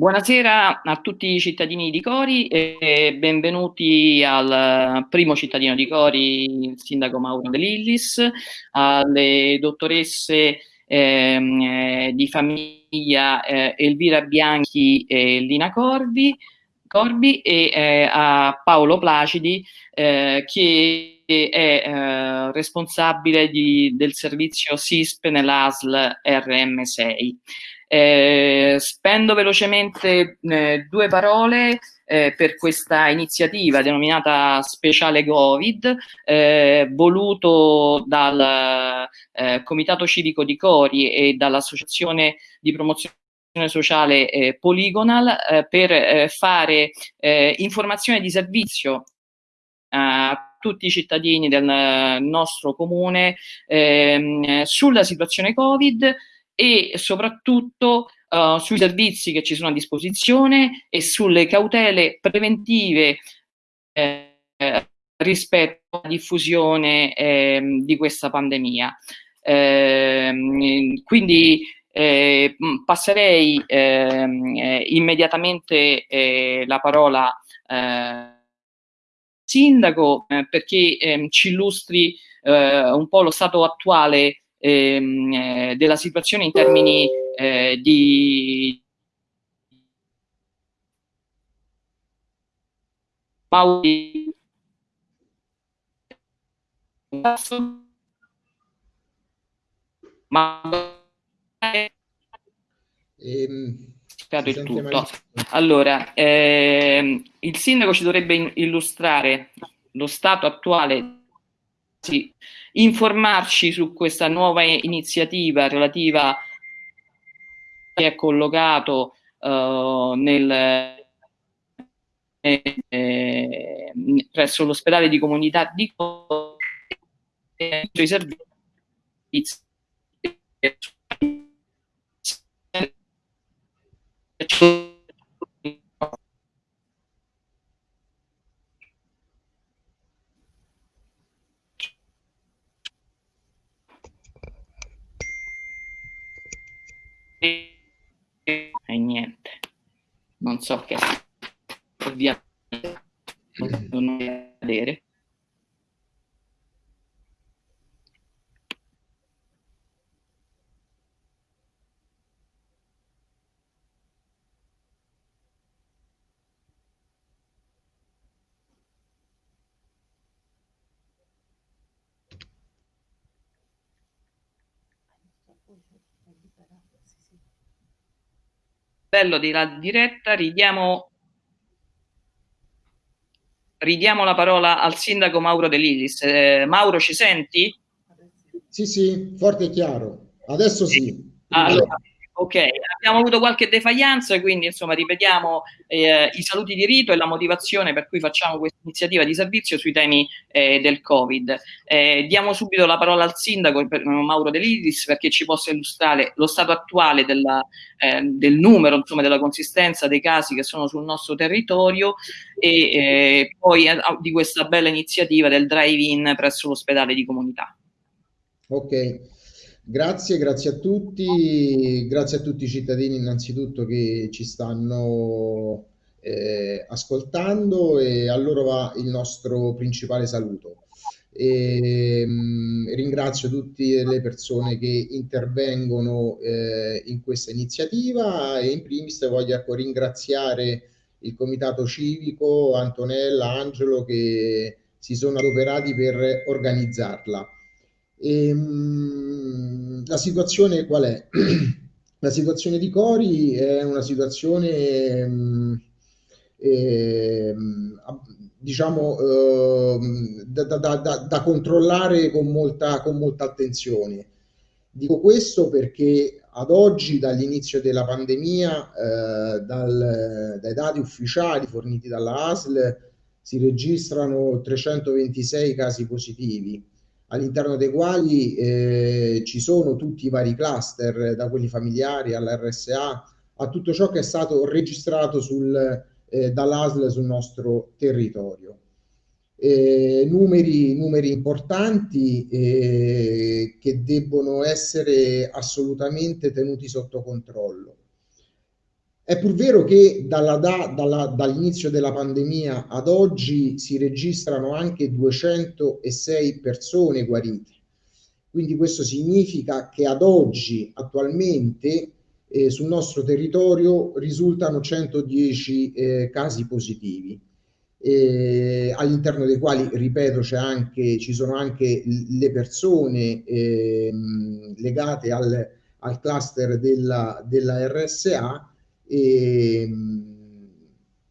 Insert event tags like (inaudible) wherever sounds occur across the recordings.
Buonasera a tutti i cittadini di Cori e benvenuti al primo cittadino di Cori, il sindaco Mauro De Lillis, alle dottoresse ehm, eh, di famiglia eh, Elvira Bianchi e Lina Corbi, Corbi e eh, a Paolo Placidi eh, che è eh, responsabile di, del servizio SISP nell'ASL RM6. Eh, spendo velocemente eh, due parole eh, per questa iniziativa denominata Speciale Covid, eh, voluto dal eh, Comitato Civico di Cori e dall'Associazione di Promozione sociale eh, Polygonal per fare informazione di servizio a tutti i cittadini del nostro comune ehm, sulla situazione Covid e soprattutto uh, sui servizi che ci sono a disposizione e sulle cautele preventive eh, rispetto alla diffusione eh, di questa pandemia. Eh, quindi eh, passerei ehm, eh, immediatamente eh, la parola al sindaco perché ehm, ci illustri un po' lo stato attuale ehm, eh, della situazione in termini eh, di ma ehm, il tutto. Allora, ehm, il sindaco ci dovrebbe illustrare lo stato attuale sì, informarci su questa nuova iniziativa relativa che è collocato uh, nel, eh, presso l'ospedale di comunità di i servizi e non so che ovviamente non vedere bello della diretta, ridiamo, ridiamo la parola al sindaco Mauro De Lilis. Eh, Mauro, ci senti? Sì, sì, forte e chiaro. Adesso sì. sì. Allora, Ok, abbiamo avuto qualche defaglianza, quindi insomma ripetiamo eh, i saluti di rito e la motivazione per cui facciamo questa iniziativa di servizio sui temi eh, del Covid. Eh, diamo subito la parola al sindaco Mauro De Lidis perché ci possa illustrare lo stato attuale della, eh, del numero, insomma della consistenza dei casi che sono sul nostro territorio e eh, poi eh, di questa bella iniziativa del drive-in presso l'ospedale di comunità. Ok. Grazie, grazie a tutti, grazie a tutti i cittadini innanzitutto che ci stanno eh, ascoltando e a loro va il nostro principale saluto. E, mh, mm, ringrazio tutte le persone che intervengono eh, in questa iniziativa e in primis voglio ecco, ringraziare il comitato civico, Antonella, Angelo che si sono adoperati per organizzarla. E, ehm, mh, la situazione qual è? (clears throat) la situazione di Cori è una situazione mh, eh, diciamo eh, da, da, da, da, controllare con molta, con molta attenzione. Dico questo perché ad oggi, dall'inizio della pandemia, eh, dal, dai dati ufficiali forniti dalla ASL, si registrano 326 casi positivi all'interno dei quali eh, ci sono tutti i vari cluster, da quelli familiari all'RSA, a tutto ciò che è stato registrato sul, eh, dall'ASL sul nostro territorio. Eh, numeri, numeri, importanti eh, che debbono essere assolutamente tenuti sotto controllo. È pur vero che dall'inizio della pandemia ad oggi si registrano anche 206 persone guarite. Quindi questo significa che ad oggi, attualmente, eh, sul nostro territorio risultano 110 eh, casi positivi, eh, all'interno dei quali, ripeto, anche, ci sono anche le persone ehm, legate al, al cluster della, della RSA e, ehm,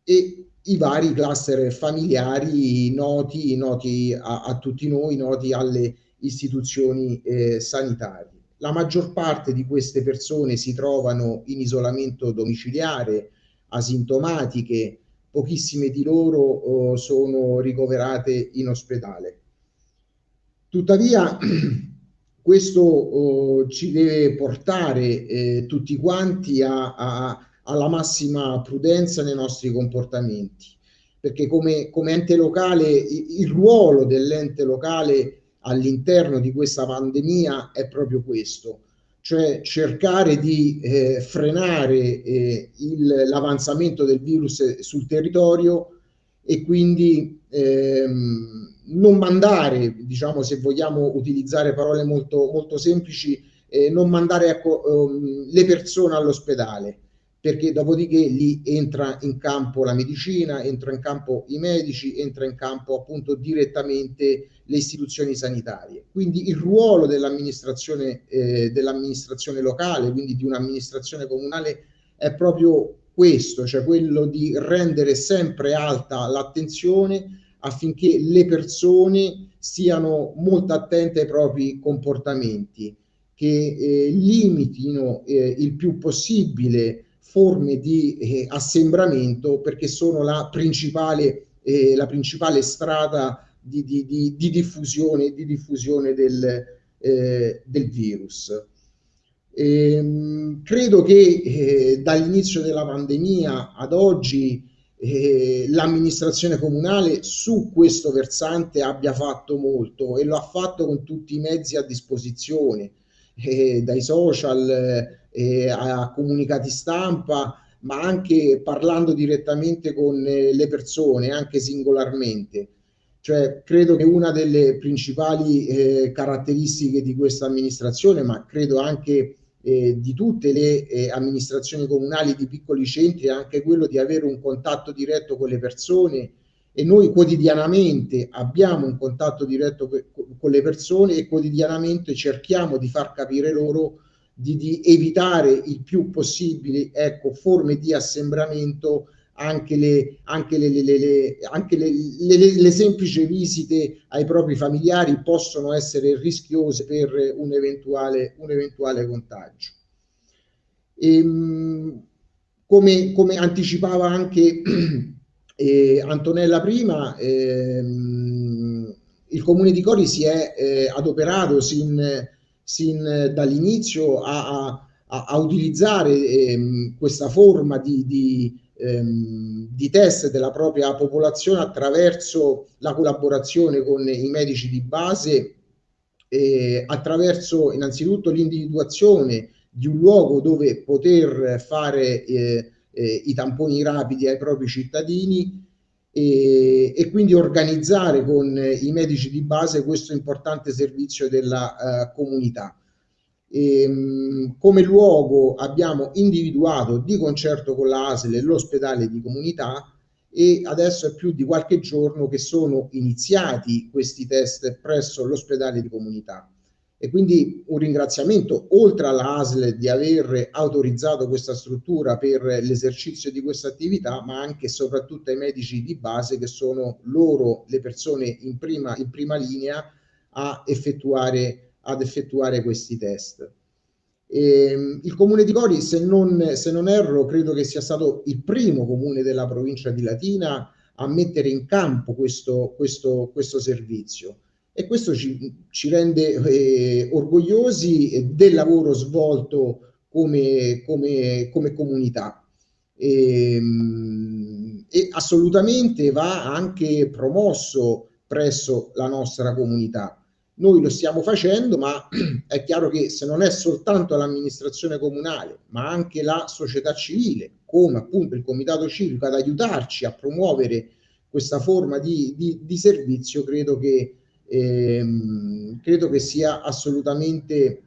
e i vari cluster familiari noti, noti a, a, tutti noi, noti alle istituzioni eh, sanitarie. La maggior parte di queste persone si trovano in isolamento domiciliare, asintomatiche, pochissime di loro oh, sono ricoverate in ospedale. Tuttavia, (clears throat) questo oh, ci deve portare eh, tutti quanti a, a alla massima prudenza nei nostri comportamenti, perché come, come ente locale il, ruolo dell'ente locale all'interno di questa pandemia è proprio questo, cioè cercare di eh, frenare eh, l'avanzamento del virus sul territorio e quindi ehm, non mandare, diciamo se vogliamo utilizzare parole molto, molto semplici, eh, non mandare ecco, um, le persone all'ospedale perché dopodiché lì entra in campo la medicina, entra in campo i medici, entra in campo appunto direttamente le istituzioni sanitarie. Quindi il ruolo dell'amministrazione, eh, dell'amministrazione locale, quindi di un'amministrazione comunale, è proprio questo, cioè quello di rendere sempre alta l'attenzione affinché le persone siano molto attente ai propri comportamenti, che eh, limitino eh, il più possibile forme di eh, assembramento perché sono la principale, eh, la principale strada di, di, di, di diffusione, di diffusione del, eh, del virus. Ehm, credo che eh, dall'inizio della pandemia ad oggi eh, l'amministrazione comunale su questo versante abbia fatto molto e lo ha fatto con tutti i mezzi a disposizione, eh, dai social eh, a comunicati stampa, ma anche parlando direttamente con eh, le persone, anche singolarmente. Cioè, credo che una delle principali eh, caratteristiche di questa amministrazione, ma credo anche eh, di tutte le eh, amministrazioni comunali di piccoli centri, è anche quello di avere un contatto diretto con le persone e noi quotidianamente abbiamo un contatto diretto con le persone e quotidianamente cerchiamo di far capire loro di, di evitare il più possibile ecco, forme di assembramento anche le, anche, le, le, le, anche le, semplici visite ai propri familiari possono essere rischiose per un eventuale, un eventuale contagio. E, ehm, come, come, anticipava anche (clears throat) eh, Antonella prima, ehm, il Comune di Cori si è eh, adoperato sin sin dall'inizio a, a, a utilizzare ehm, questa forma di, di, ehm, di, test della propria popolazione attraverso la collaborazione con i medici di base, eh, attraverso innanzitutto l'individuazione di un luogo dove poter fare eh, eh, i tamponi rapidi ai propri cittadini e, e, quindi organizzare con i medici di base questo importante servizio della uh, comunità. E, um, come luogo abbiamo individuato di concerto con la ASL l'ospedale di comunità e adesso è più di qualche giorno che sono iniziati questi test presso l'ospedale di comunità. E quindi un ringraziamento oltre alla ASL di aver autorizzato questa struttura per l'esercizio di questa attività, ma anche e soprattutto ai medici di base che sono loro le persone in prima, in prima linea a effettuare, ad effettuare questi test. E, ehm, il comune di Cori, se non, se non erro, credo che sia stato il primo comune della provincia di Latina a mettere in campo questo, questo, questo servizio e questo ci, ci rende eh, orgogliosi del lavoro svolto come, come, come comunità. E, ehm, e assolutamente va anche promosso presso la nostra comunità. noi lo stiamo facendo, ma (clears throat) è chiaro che se non è soltanto l'amministrazione comunale, ma anche la società civile, come appunto il comitato civico, ad aiutarci a promuovere questa forma di, di, di servizio, credo che, ehm, credo che sia assolutamente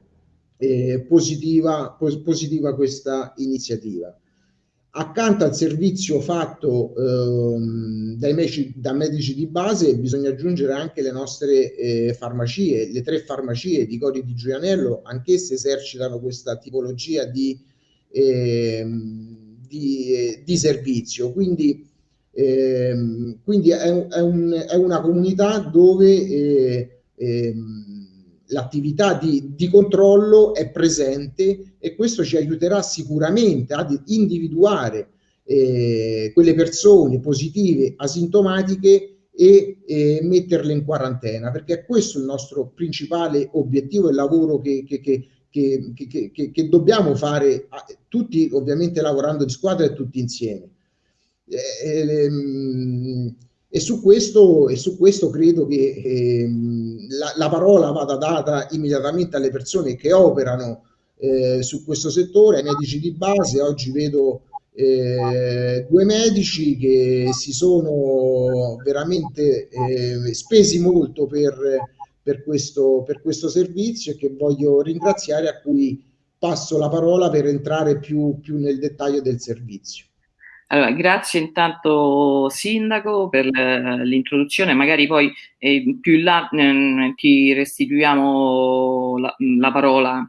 eh, positiva, pos positiva questa iniziativa. Accanto al servizio fatto ehm, dai medici, da medici di base bisogna aggiungere anche le nostre eh, farmacie, le tre farmacie di Cori di Giulianello, anch'esse esercitano questa tipologia di, eh, di, di servizio. Quindi, eh, quindi è, è, un, è, una comunità dove eh, ehm, l'attività di, di, controllo è presente e questo ci aiuterà sicuramente ad individuare eh, quelle persone positive asintomatiche e eh, metterle in quarantena, perché è questo il nostro principale obiettivo e lavoro che, che, che, che, dobbiamo fare tutti ovviamente lavorando di squadra e tutti insieme. Eh, ehm, e su questo, e su questo credo che ehm, la, la, parola vada data immediatamente alle persone che operano eh, su questo settore, ai medici di base. Oggi vedo eh, due medici che si sono veramente eh, spesi molto per, per, questo, per questo servizio e che voglio ringraziare a cui passo la parola per entrare più, più nel dettaglio del servizio. Allora, grazie intanto Sindaco per l'introduzione, magari poi eh, più in là eh, ti restituiamo la, la parola.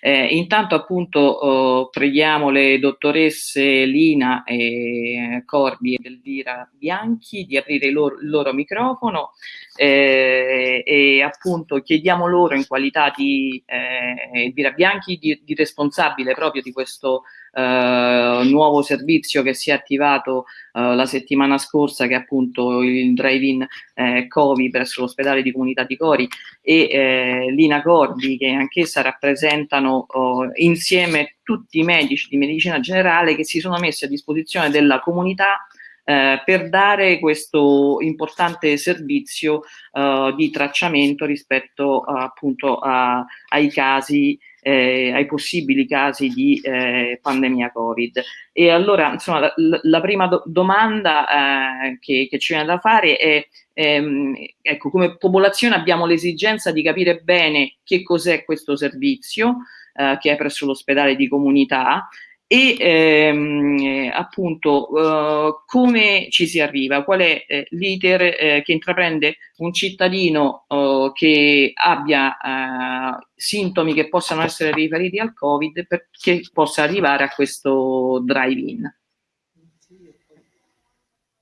Eh, intanto appunto oh, preghiamo le dottoresse Lina e Corbi ed Elvira Bianchi di aprire il loro, il loro microfono eh, e appunto chiediamo loro in qualità di eh, Elvira Bianchi di, di responsabile proprio di questo eh, nuovo servizio che si è attivato eh, la settimana scorsa, che è appunto il drive-in eh, Covi presso l'ospedale di comunità di Cori e eh, Lina Cordi, che anch'essa rappresentano oh, insieme tutti i medici di medicina generale che si sono messi a disposizione della comunità eh, per dare questo importante servizio eh, di tracciamento rispetto appunto a, ai casi eh, ai possibili casi di eh, pandemia Covid. E allora, insomma, la, la prima do domanda eh, che, che, ci viene da fare è, ehm, ecco, come popolazione abbiamo l'esigenza di capire bene che cos'è questo servizio, eh, che è presso l'ospedale di comunità, e ehm, appunto uh, come ci si arriva, qual è eh, l'iter eh, che intraprende un cittadino uh, che abbia uh, sintomi che possano essere riferiti al Covid perché possa arrivare a questo drive-in.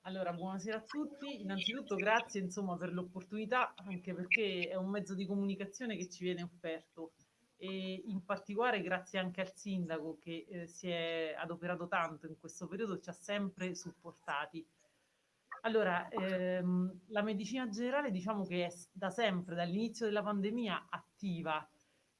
Allora, buonasera a tutti. Innanzitutto grazie insomma, per l'opportunità, anche perché è un mezzo di comunicazione che ci viene offerto e in particolare grazie anche al sindaco che eh, si è adoperato tanto in questo periodo, ci ha sempre supportati. Allora, ehm, la medicina generale diciamo che è da sempre, dall'inizio della pandemia, attiva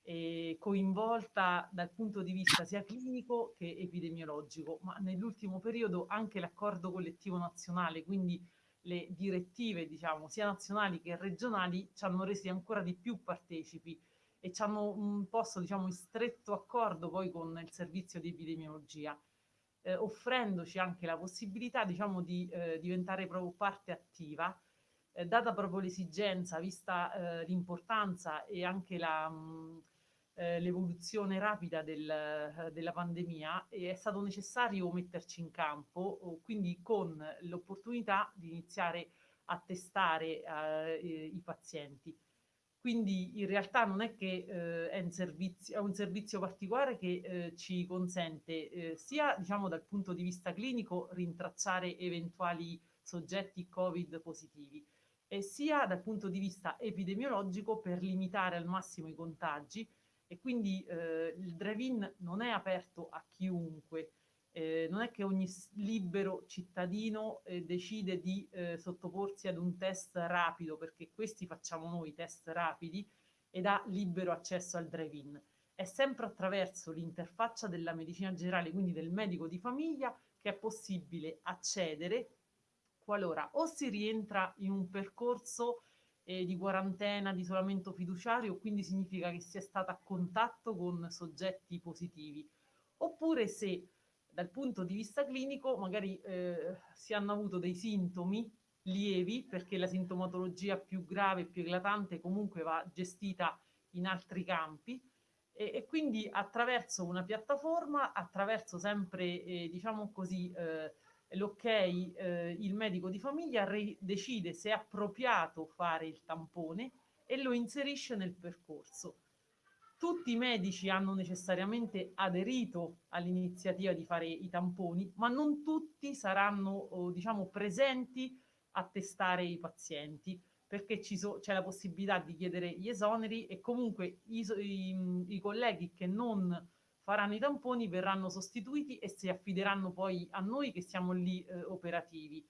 e coinvolta dal punto di vista sia clinico che epidemiologico, ma nell'ultimo periodo anche l'accordo collettivo nazionale, quindi le direttive diciamo sia nazionali che regionali ci hanno resi ancora di più partecipi e ci hanno posto diciamo in stretto accordo poi con il servizio di epidemiologia, eh, offrendoci anche la possibilità diciamo di eh, diventare proprio parte attiva, eh, data proprio l'esigenza, vista eh, l'importanza e anche mm, eh, l'evoluzione rapida del, eh, della pandemia, è stato necessario metterci in campo, quindi con l'opportunità di iniziare a testare i pazienti. Quindi in realtà non è che eh, è, un servizio, è, un servizio, particolare che eh, ci consente eh, sia diciamo, dal punto di vista clinico rintracciare eventuali soggetti Covid positivi e sia dal punto di vista epidemiologico per limitare al massimo i contagi. E quindi eh, il drive-in non è aperto a chiunque, eh, non è che ogni libero cittadino eh, decide di eh, sottoporsi ad un test rapido, perché questi facciamo noi, test rapidi, ed ha libero accesso al drive-in. È sempre attraverso l'interfaccia della medicina generale, quindi del medico di famiglia, che è possibile accedere qualora o si rientra in un percorso eh, di quarantena, di isolamento fiduciario, quindi significa che si è stata a contatto con soggetti positivi. Oppure se dal punto di vista clinico magari eh, si hanno avuto dei sintomi lievi perché la sintomatologia più grave, più eclatante comunque va gestita in altri campi e, e quindi attraverso una piattaforma, attraverso sempre eh, diciamo così eh, l'ok, eh, il medico di famiglia decide se è appropriato fare il tampone e lo inserisce nel percorso. Tutti i medici hanno necessariamente aderito all'iniziativa di fare i tamponi, ma non tutti saranno oh, diciamo, presenti a testare i pazienti perché so, c'è la possibilità di chiedere gli esoneri e comunque i, i, i colleghi che non faranno i tamponi, verranno sostituiti e si affideranno poi a noi che siamo lì eh, operativi.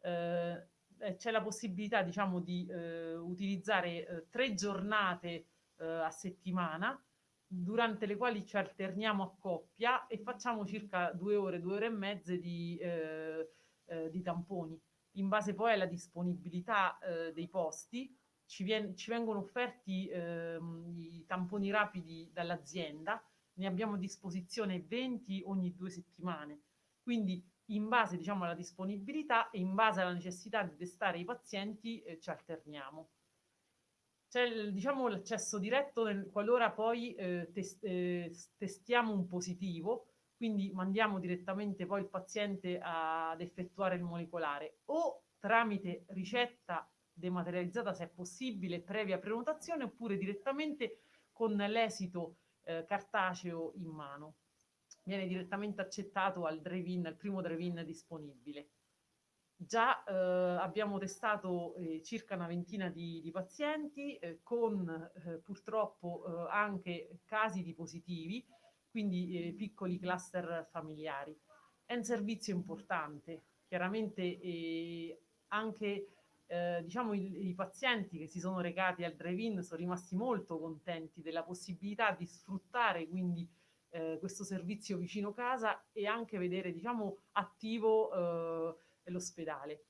Eh, eh c'è la possibilità diciamo di eh, utilizzare eh, tre giornate eh, a settimana durante le quali ci alterniamo a coppia e facciamo circa due ore, due ore e mezze di, di tamponi. In base poi alla disponibilità dei posti ci, vien ci vengono offerti ehm, i tamponi rapidi dall'azienda ne abbiamo a disposizione 20 ogni due settimane. Quindi in base diciamo, alla disponibilità e in base alla necessità di testare i pazienti eh, ci alterniamo. C'è diciamo, l'accesso diretto nel, qualora poi eh, tes eh, testiamo un positivo, quindi mandiamo direttamente poi il paziente ad effettuare il molecolare o tramite ricetta dematerializzata se è possibile, previa prenotazione, oppure direttamente con l'esito eh, cartaceo in mano. Viene direttamente accettato al drive-in, al primo drive-in disponibile. Già eh, abbiamo testato eh, circa una ventina di, di pazienti eh, con eh, purtroppo eh, anche casi di positivi, quindi piccoli cluster familiari. È un servizio importante, chiaramente anche eh, diciamo i, i, pazienti che si sono recati al drive-in sono rimasti molto contenti della possibilità di sfruttare quindi eh, questo servizio vicino casa e anche vedere diciamo attivo eh, l'ospedale.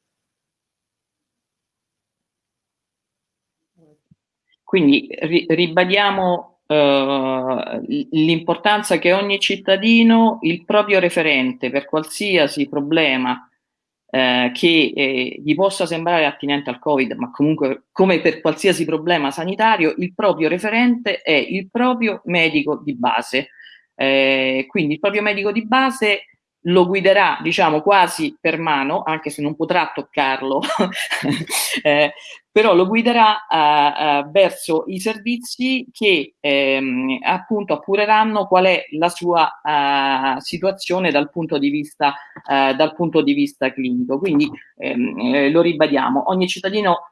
Quindi ri ribadiamo uh, l'importanza che ogni cittadino, il proprio referente per qualsiasi problema eh, che eh, gli possa sembrare attinente al Covid, ma comunque come per qualsiasi problema sanitario, il proprio referente è il proprio medico di base. Eh, quindi il proprio medico di base lo guiderà, diciamo, quasi per mano, anche se non potrà toccarlo, (laughs) eh, però lo guiderà uh, uh, verso i servizi che ehm, appunto appureranno qual è la sua uh, situazione dal punto di vista, dal punto di vista clinico. Quindi ehm, eh, lo ribadiamo, ogni cittadino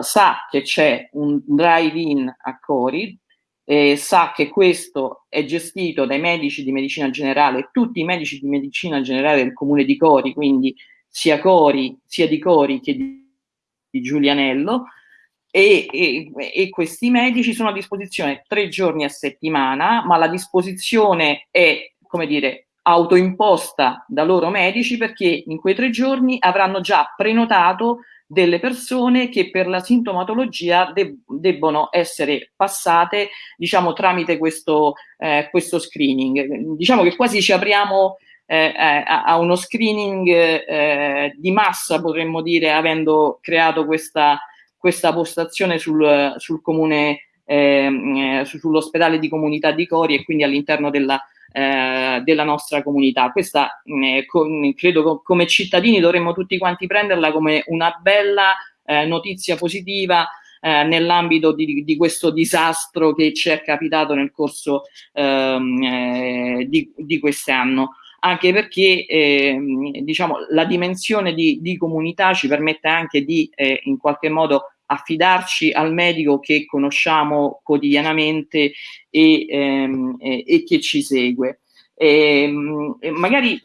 sa che c'è un drive-in a Cori, eh, sa che questo è gestito dai medici di medicina generale, tutti i medici di medicina generale del comune di Cori, quindi sia Cori, sia di Cori che di di Giulianello e, e, e, questi medici sono a disposizione tre giorni a settimana, ma la disposizione è, come dire, autoimposta da loro medici perché in quei tre giorni avranno già prenotato delle persone che per la sintomatologia deb debbono essere passate, diciamo, tramite questo, eh, questo screening. Diciamo che quasi ci apriamo eh, eh, a uno screening eh, di massa, potremmo dire, avendo creato questa, questa postazione sul, sul comune, ehm, eh, sull'ospedale di comunità di Cori e quindi all'interno della, eh, della nostra comunità. Questa eh, con, credo co come cittadini dovremmo tutti quanti prenderla come una bella eh, notizia positiva eh, nell'ambito di, di, questo disastro che ci è capitato nel corso ehm, eh, di, di quest'anno anche perché eh, diciamo, la dimensione di, di, comunità ci permette anche di eh, in qualche modo affidarci al medico che conosciamo quotidianamente e, ehm, e, e che ci segue. Ehm, e, magari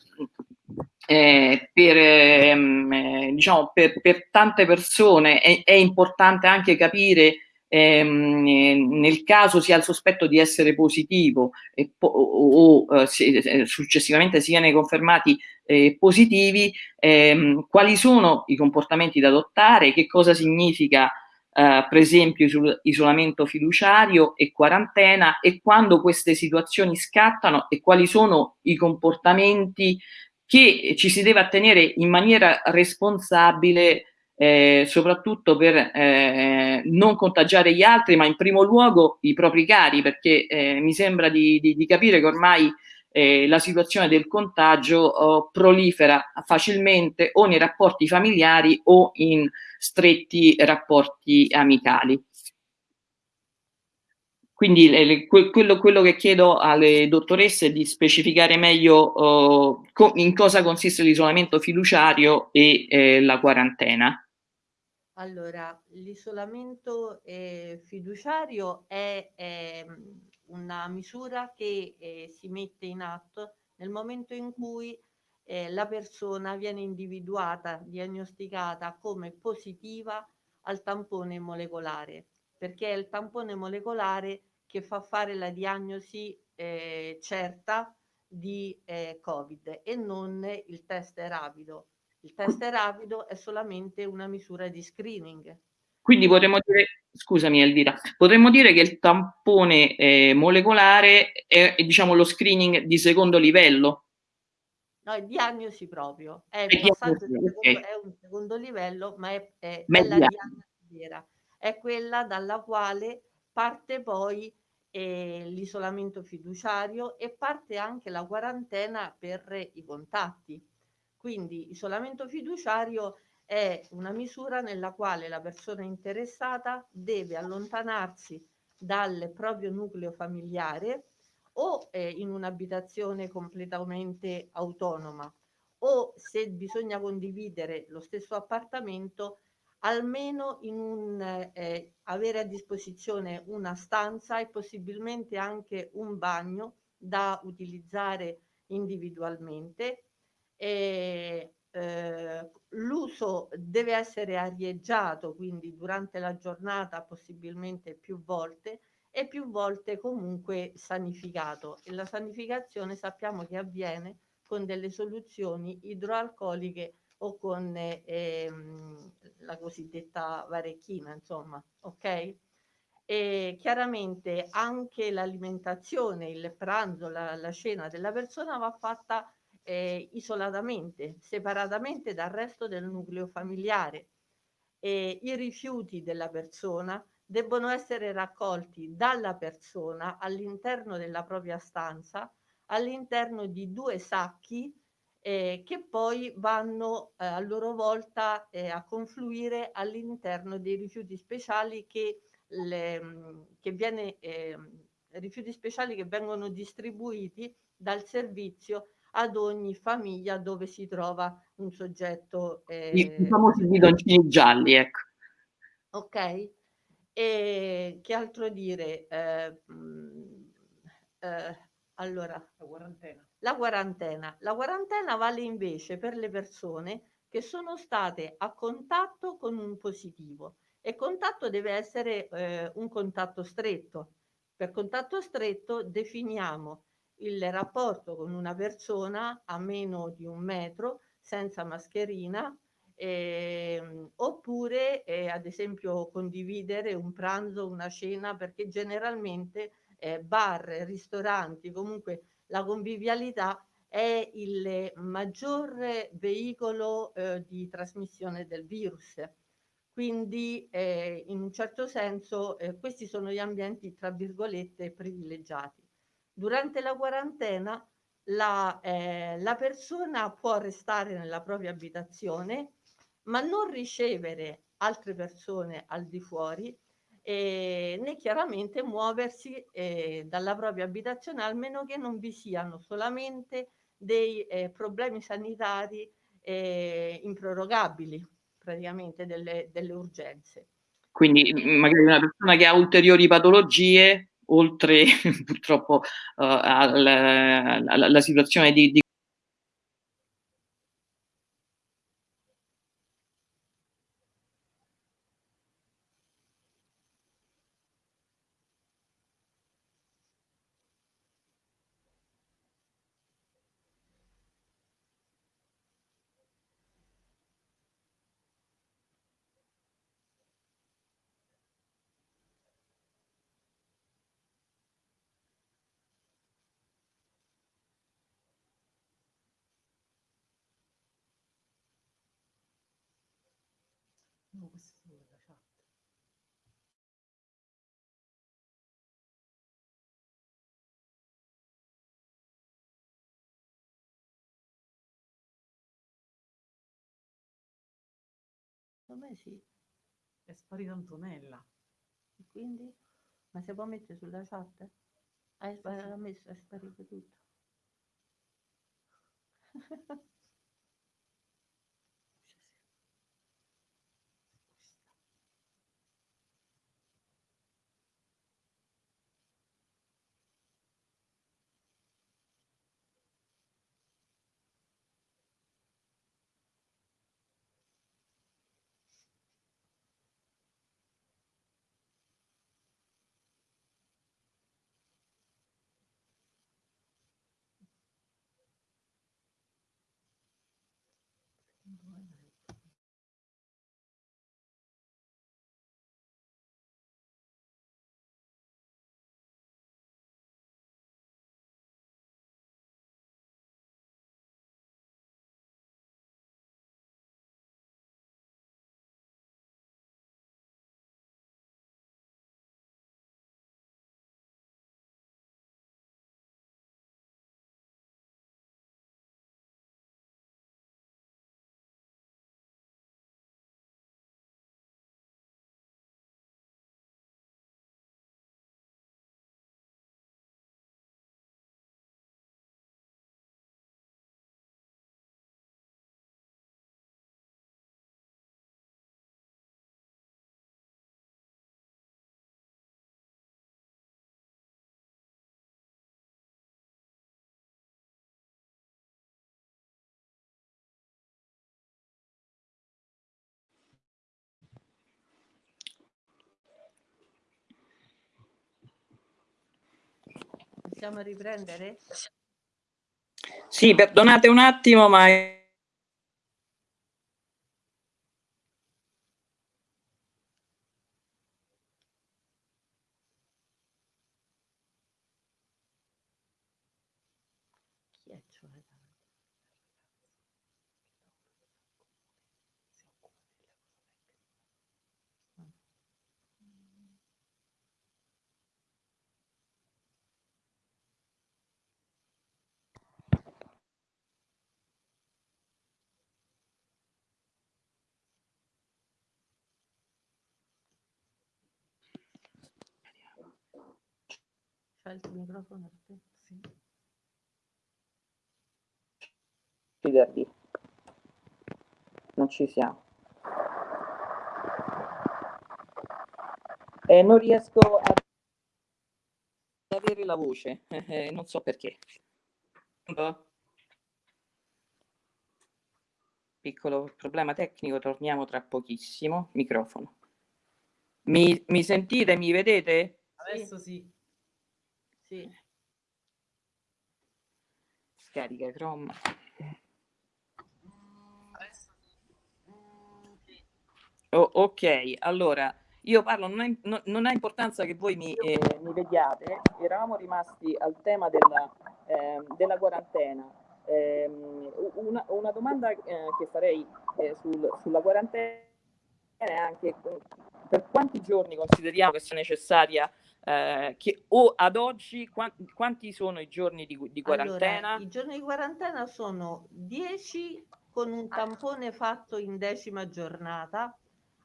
eh, per, ehm, eh, diciamo, per, per, tante persone è, è importante anche capire ehm, nel caso si ha il sospetto di essere positivo po o, o eh, se, successivamente siano confermati eh, positivi, ehm, quali sono i comportamenti da adottare, che cosa significa eh, per esempio isolamento fiduciario e quarantena e quando queste situazioni scattano e quali sono i comportamenti che ci si deve attenere in maniera responsabile eh, soprattutto per eh, non contagiare gli altri, ma in primo luogo i propri cari, perché eh, mi sembra di, di, di, capire che ormai eh, la situazione del contagio oh, prolifera facilmente o nei rapporti familiari o in stretti rapporti amicali. Quindi eh, quello, quello, che chiedo alle dottoresse è di specificare meglio uh, in cosa consiste l'isolamento fiduciario e eh, la quarantena. Allora, l'isolamento eh, fiduciario è, è, una misura che eh, si mette in atto nel momento in cui eh, la persona viene individuata, diagnosticata come positiva al tampone molecolare, perché è il tampone molecolare che fa fare la diagnosi eh, certa di eh, Covid e non il test rapido il test rapido è solamente una misura di screening. Quindi potremmo dire, scusami Elvira, potremmo dire che il tampone eh, molecolare è, è, diciamo lo screening di secondo livello? No, è diagnosi proprio, è, è, diagnosi, secondo, okay. è un secondo livello, ma è, è, è la diagnosi vera, è quella dalla quale parte poi eh, l'isolamento fiduciario e parte anche la quarantena per i contatti. Quindi isolamento fiduciario è una misura nella quale la persona interessata deve allontanarsi dal proprio nucleo familiare o eh, in un'abitazione completamente autonoma o se bisogna condividere lo stesso appartamento almeno in un, eh, avere a disposizione una stanza e possibilmente anche un bagno da utilizzare individualmente. E eh, l'uso deve essere arieggiato, quindi durante la giornata possibilmente più volte e più volte comunque sanificato e la sanificazione sappiamo che avviene con delle soluzioni idroalcoliche o con ehm, la cosiddetta varecchina, insomma, ok? E chiaramente anche l'alimentazione, il pranzo, la, la cena della persona va fatta eh, isolatamente, separatamente dal resto del nucleo familiare. E I rifiuti della persona debbono essere raccolti dalla persona all'interno della propria stanza, all'interno di due sacchi eh, che poi vanno eh, a loro volta eh, a confluire all'interno dei rifiuti speciali che, le, che viene, ehm, rifiuti speciali che vengono distribuiti dal servizio ad ogni famiglia dove si trova un soggetto. Eh, I, famosi bidoncini gialli, ecco. Ok. E che altro dire? Eh, mh, eh, allora, la quarantena. la quarantena. La quarantena vale invece per le persone che sono state a contatto con un positivo e contatto deve essere eh, un contatto stretto. Per contatto stretto definiamo il rapporto con una persona a meno di un metro senza mascherina eh, oppure eh, ad esempio condividere un pranzo, una cena perché generalmente eh, bar, ristoranti, comunque la convivialità è il maggior veicolo eh, di trasmissione del virus. Quindi eh, in un certo senso eh, questi sono gli ambienti tra virgolette privilegiati. Durante la quarantena la, eh, la persona può restare nella propria abitazione, ma non ricevere altre persone al di fuori eh, né chiaramente muoversi eh, dalla propria abitazione, almeno che non vi siano solamente dei eh, problemi sanitari eh, improrogabili, praticamente delle, delle urgenze. Quindi magari una persona che ha ulteriori patologie oltre (laughs) purtroppo uh, alla, alla, situazione di, di me sì. È sparita Antonella. E quindi? Ma si può mettere sulla chat? Hai sparito, sì, messo, è sparito tutto. (laughs) Lord Possiamo riprendere? Sì, perdonate un attimo, ma il microfono Sì. Fidarti. Non ci siamo. E non riesco a avere la voce, (laughs) eh, non so perché. Piccolo problema tecnico, torniamo tra pochissimo. Microfono. Mi, mi sentite? Mi vedete? Adesso sì. Sì. Scarica Chrome. Oh, ok, allora io parlo, non ha, non, non ha importanza che voi mi, eh, mi, vediate, eravamo rimasti al tema della, eh, della quarantena. Eh, una, una, domanda eh, che farei eh, sul, sulla quarantena è anche per quanti giorni consideriamo che sia necessaria eh, che o ad oggi quanti, quanti sono i giorni di, di quarantena? Allora, I giorni di quarantena sono 10 con un tampone fatto in decima giornata,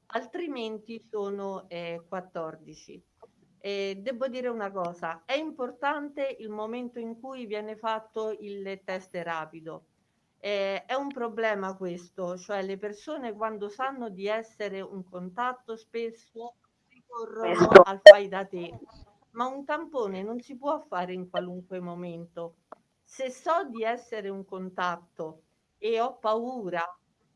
altrimenti sono eh, 14. E devo dire una cosa, è importante il momento in cui viene fatto il test rapido. Eh, è un problema questo, cioè le persone quando sanno di essere un contatto spesso ricorrono al fai da te, ma un tampone non si può fare in qualunque momento. Se so di essere un contatto e ho paura,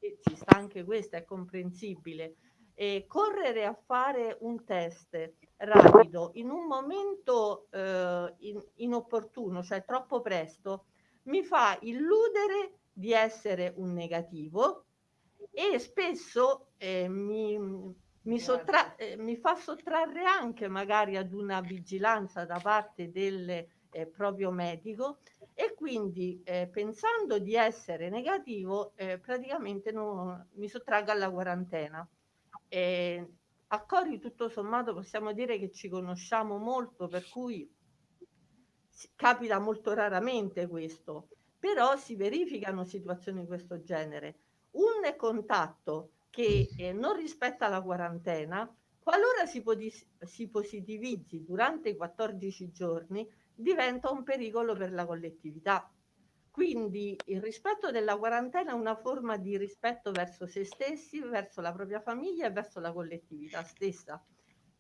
e ci sta anche questo, è comprensibile, e correre a fare un test rapido in un momento eh, in, inopportuno, cioè troppo presto, mi fa illudere di essere un negativo e spesso eh, mi, mi, sottra- eh, mi fa sottrarre anche magari ad una vigilanza da parte del eh, proprio medico e quindi eh, pensando di essere negativo eh, praticamente non, mi sottraggo alla quarantena. eh, a Cori tutto sommato possiamo dire che ci conosciamo molto, per cui capita molto raramente questo, però si verificano situazioni di questo genere. Un contatto che eh, non rispetta la quarantena, qualora si, si positivizzi durante i 14 giorni, diventa un pericolo per la collettività. Quindi il rispetto della quarantena è una forma di rispetto verso se stessi, verso la propria famiglia e verso la collettività stessa.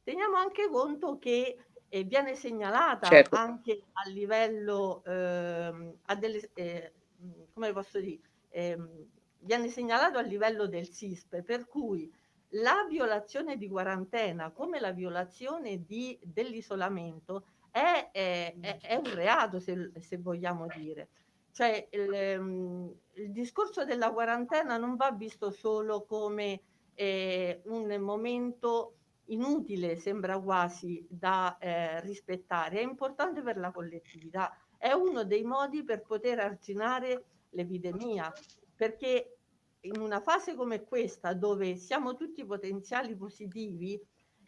Teniamo anche conto che eh, viene segnalata certo. anche a livello, eh, a delle, eh, come posso dire, ehm, viene segnalato a livello del SISP, per cui la violazione di quarantena come la violazione dell'isolamento è, è, è, un reato, se, se vogliamo dire. Cioè il, ehm, il, discorso della quarantena non va visto solo come eh, un momento inutile, sembra quasi da eh, rispettare, è importante per la collettività, è uno dei modi per poter arginare l'epidemia, perché in una fase come questa, dove siamo tutti potenziali positivi,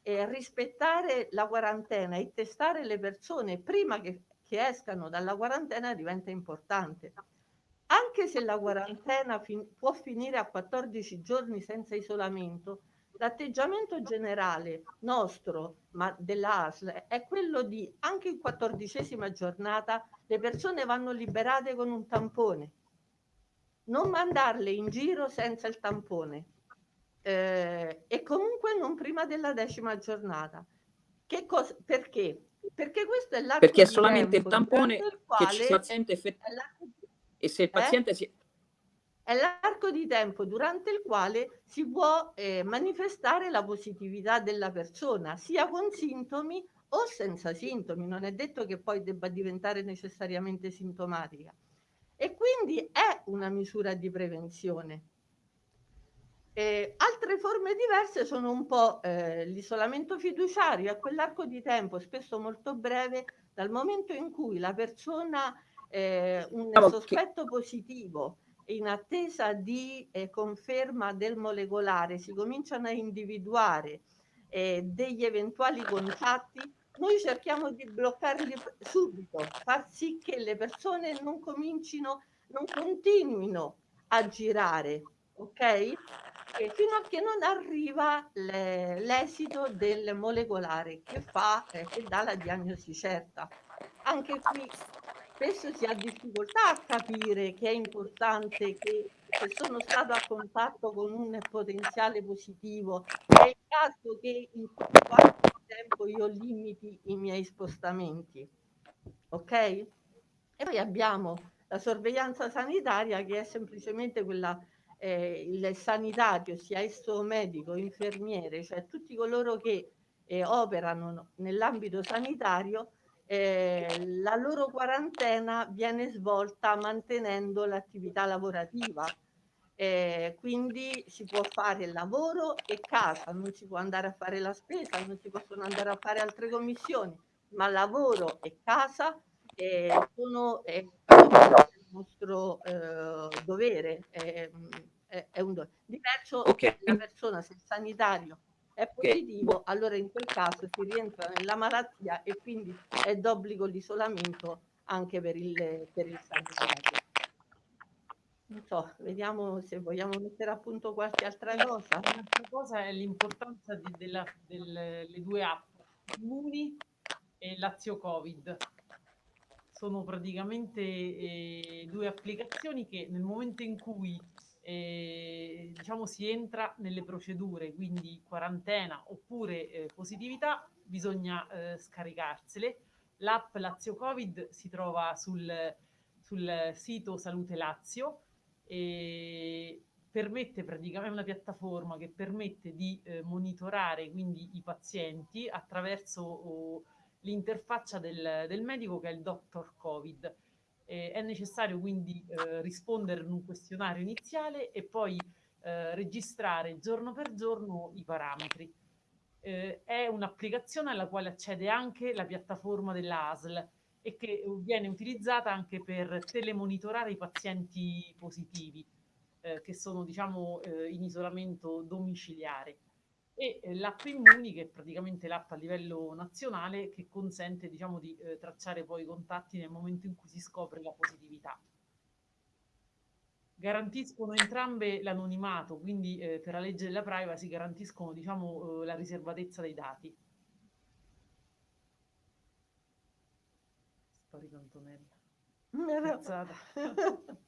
eh, rispettare la quarantena e testare le persone prima che, che escano dalla quarantena diventa importante. Anche se la quarantena fin può finire a 14 giorni senza isolamento, l'atteggiamento generale nostro, ma dell'ASL, è quello di anche in quattordicesima giornata le persone vanno liberate con un tampone. Non mandarle in giro senza il tampone eh, e comunque non prima della decima giornata. Che cosa, perché? Perché questo è l'arco Perché è solamente il tampone che ci il paziente effettivamente e se il paziente eh? si è l'arco di tempo durante il quale si può eh, manifestare la positività della persona, sia con sintomi o senza sintomi, non è detto che poi debba diventare necessariamente sintomatica. E quindi è una misura di prevenzione. Eh, altre forme diverse sono un po' eh, l'isolamento fiduciario, è quell'arco di tempo spesso molto breve dal momento in cui la persona, eh, un sospetto positivo, in attesa di eh, conferma del molecolare, si cominciano a individuare eh, degli eventuali contatti, noi cerchiamo di bloccarli subito, far sì che le persone non comincino, non continuino a girare, ok? E fino a che non arriva l'esito del molecolare che fa, eh, che dà la diagnosi certa. Anche qui spesso si ha difficoltà a capire che è importante che se sono stato a contatto con un potenziale positivo, è il caso che in quanto tempo io limiti i miei spostamenti. Ok? E poi abbiamo la sorveglianza sanitaria che è semplicemente quella eh, il sanitario, sia esso medico, infermiere, cioè tutti coloro che eh, operano nell'ambito sanitario, eh, la loro quarantena viene svolta mantenendo l'attività lavorativa. Eh, quindi si può fare lavoro e casa, non si può andare a fare la spesa, non si possono andare a fare altre commissioni, ma lavoro e casa eh, sono eh, il nostro eh, dovere, è, è, un dovere. Diverso okay. la persona, se il sanitario è positivo, okay. allora in quel caso si rientra nella malattia e quindi è d'obbligo l'isolamento anche per il, per il sanitario. Non so, vediamo se vogliamo mettere a punto qualche altra cosa. Un'altra cosa è l'importanza di, della, delle due app, Immuni e Lazio Covid sono praticamente eh, due applicazioni che nel momento in cui eh, diciamo si entra nelle procedure, quindi quarantena oppure eh, positività, bisogna eh, scaricarsele. L'app Lazio Covid si trova sul, sul sito Salute Lazio e permette praticamente una piattaforma che permette di eh, monitorare quindi i pazienti attraverso oh, l'interfaccia del, del, medico che è il Dr. Covid. Eh, è necessario quindi eh, rispondere in un questionario iniziale e poi eh, registrare giorno per giorno i parametri. Eh, è un'applicazione alla quale accede anche la piattaforma dell'ASL e che viene utilizzata anche per telemonitorare i pazienti positivi eh, che sono diciamo eh, in isolamento domiciliare e eh, l'app Immuni che è praticamente l'app a livello nazionale che consente diciamo di eh, tracciare poi i contatti nel momento in cui si scopre la positività. Garantiscono entrambe l'anonimato, quindi eh, per la legge della privacy garantiscono diciamo, eh, la riservatezza dei dati. Sparito Antonella. Cazzata. (laughs) (laughs)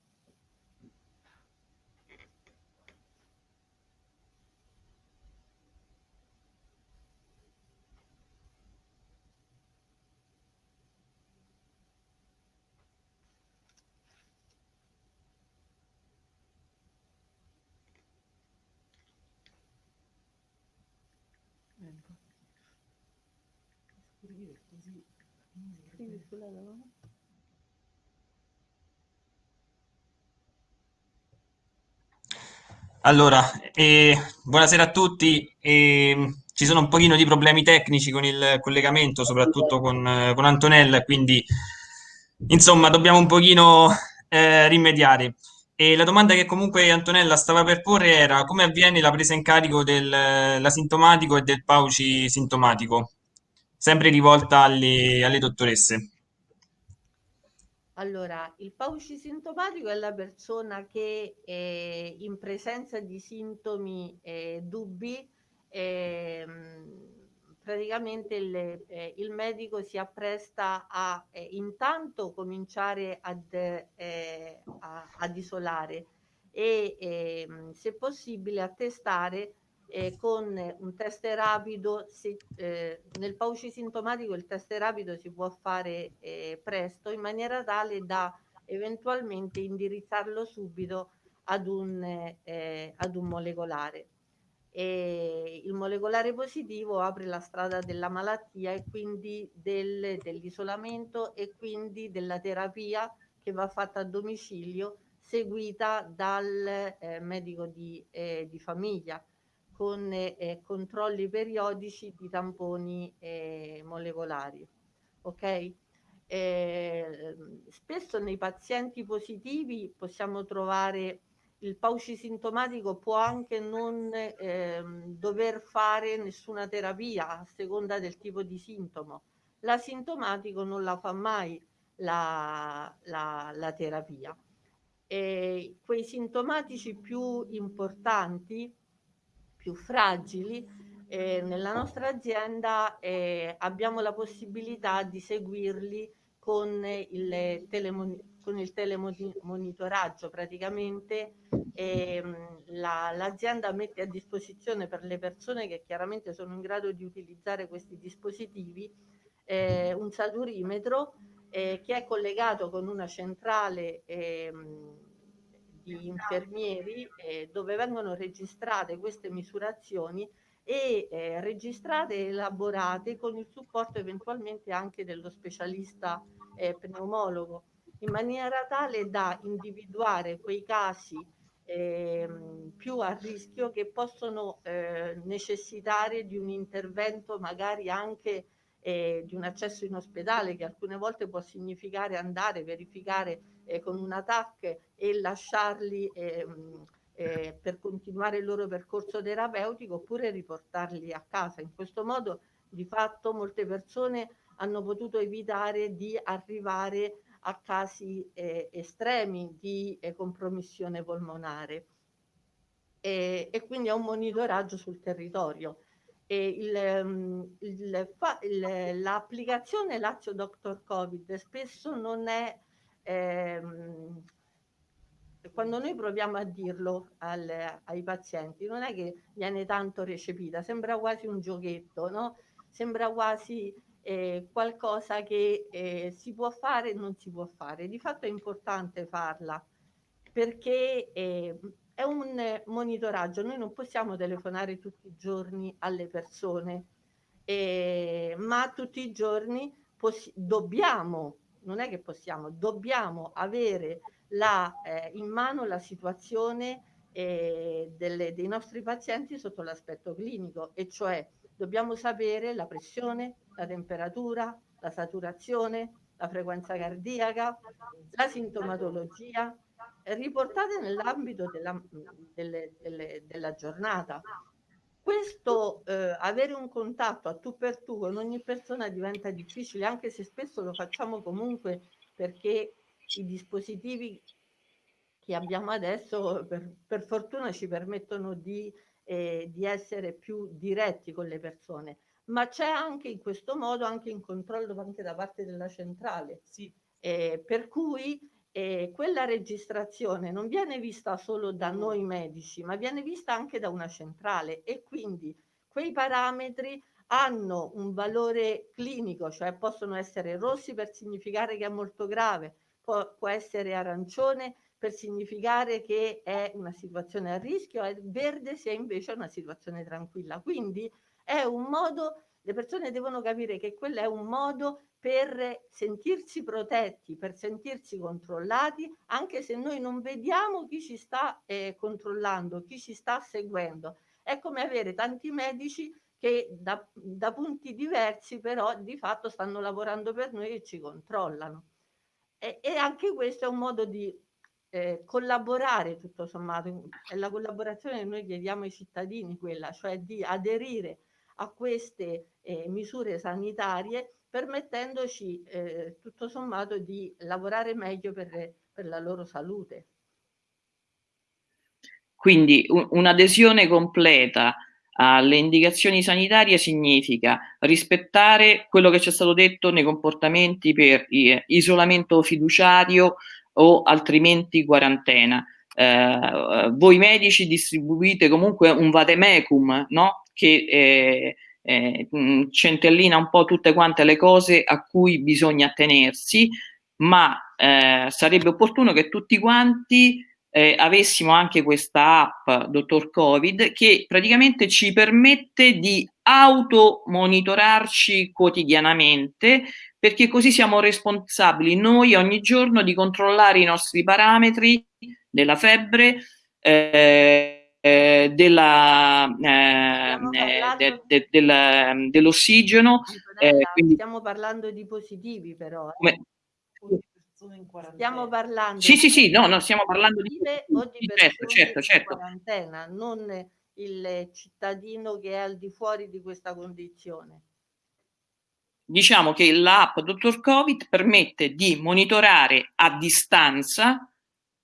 Allora, eh, buonasera a tutti. Eh, ci sono un pochino di problemi tecnici con il collegamento, soprattutto con, eh, con Antonella, quindi insomma dobbiamo un pochino eh, rimediare. E la domanda che comunque Antonella stava per porre era come avviene la presa in carico dell'asintomatico e del pauci sintomatico, sempre rivolta alle, alle dottoresse. Allora, il pauci sintomatico è la persona che eh, in presenza di sintomi eh, dubbi eh, praticamente il, eh, il, medico si appresta a eh, intanto cominciare ad, eh, a, ad isolare e ehm, se possibile a testare eh, con un test rapido, se, eh, nel pauci sintomatico il test rapido si può fare eh, presto in maniera tale da eventualmente indirizzarlo subito ad un, eh, ad un molecolare. E il molecolare positivo apre la strada della malattia e quindi del, dell'isolamento e quindi della terapia che va fatta a domicilio seguita dal eh, medico di, eh, di famiglia con eh, controlli periodici di tamponi eh, molecolari. Ok? Eh, spesso nei pazienti positivi possiamo trovare il pauci sintomatico può anche non eh, dover fare nessuna terapia a seconda del tipo di sintomo. L'asintomatico non la fa mai la, la, la terapia. E quei sintomatici più importanti più fragili, eh, nella nostra azienda eh, abbiamo la possibilità di seguirli con il, con il telemonitoraggio praticamente ehm, la, l'azienda mette a disposizione per le persone che chiaramente sono in grado di utilizzare questi dispositivi eh, un saturimetro eh, che è collegato con una centrale ehm, di infermieri eh, dove vengono registrate queste misurazioni e eh, registrate e elaborate con il supporto eventualmente anche dello specialista eh, pneumologo in maniera tale da individuare quei casi eh, più a rischio che possono eh, necessitare di un intervento magari anche eh, di un accesso in ospedale che alcune volte può significare andare a verificare eh, con un TAC e lasciarli ehm, eh, per continuare il loro percorso terapeutico oppure riportarli a casa. In questo modo di fatto molte persone hanno potuto evitare di arrivare a casi eh, estremi di eh, compromissione polmonare e, e, quindi a un monitoraggio sul territorio. Il, l'applicazione Lazio Doctor Covid spesso non è ehm, quando noi proviamo a dirlo al, ai pazienti, non è che viene tanto recepita, sembra quasi un giochetto, no? Sembra quasi eh, qualcosa che eh, si può fare e non si può fare. Di fatto è importante farla perché eh, è un monitoraggio, noi non possiamo telefonare tutti i giorni alle persone, eh, ma tutti i giorni dobbiamo non è che possiamo, dobbiamo avere la, eh, in mano la situazione eh, delle, dei nostri pazienti sotto l'aspetto clinico, e cioè dobbiamo sapere la pressione, la temperatura, la saturazione, la frequenza cardiaca, la sintomatologia, riportate nell'ambito della, della giornata. Questo eh, avere un contatto a tu per tu con ogni persona diventa difficile, anche se spesso lo facciamo comunque perché i dispositivi che abbiamo adesso per, per fortuna ci permettono di, eh, di essere più diretti con le persone ma c'è anche in questo modo anche un controllo anche da parte della centrale. Sì. Eh, per cui eh, quella registrazione non viene vista solo da noi medici, ma viene vista anche da una centrale e quindi quei parametri hanno un valore clinico, cioè possono essere rossi per significare che è molto grave, può, può essere arancione per significare che è una situazione a rischio, è verde se invece è una situazione tranquilla. Quindi è un modo, le persone devono capire che quello è un modo per sentirsi protetti, per sentirsi controllati, anche se noi non vediamo chi ci sta eh, controllando, chi ci sta seguendo. È come avere tanti medici che da, da, punti diversi però di fatto stanno lavorando per noi e ci controllano. E, e anche questo è un modo di eh, collaborare tutto sommato, è la collaborazione che noi chiediamo ai cittadini quella, cioè di aderire a queste eh, misure sanitarie permettendoci eh, tutto sommato di lavorare meglio per, per la loro salute. Quindi un, un'adesione completa alle indicazioni sanitarie significa rispettare quello che ci è stato detto nei comportamenti per eh, isolamento fiduciario o altrimenti quarantena. Eh, voi medici distribuite comunque un vademecum no? che eh, eh, centellina un po' tutte quante le cose a cui bisogna attenersi, ma eh, sarebbe opportuno che tutti quanti eh, avessimo anche questa app Dottor Covid che praticamente ci permette di automonitorarci quotidianamente perché così siamo responsabili noi ogni giorno di controllare i nostri parametri della febbre, eh, eh, della, eh, de, de, de, dell'ossigeno. Eh, quindi... Stiamo parlando di positivi però. Eh. Come... Stiamo parlando sì, sì, sì, no, no, stiamo parlando di, di certo, certo, certo. quarantena, non il cittadino che è al di fuori di questa condizione. Diciamo che l'app Dottor Covid permette di monitorare a distanza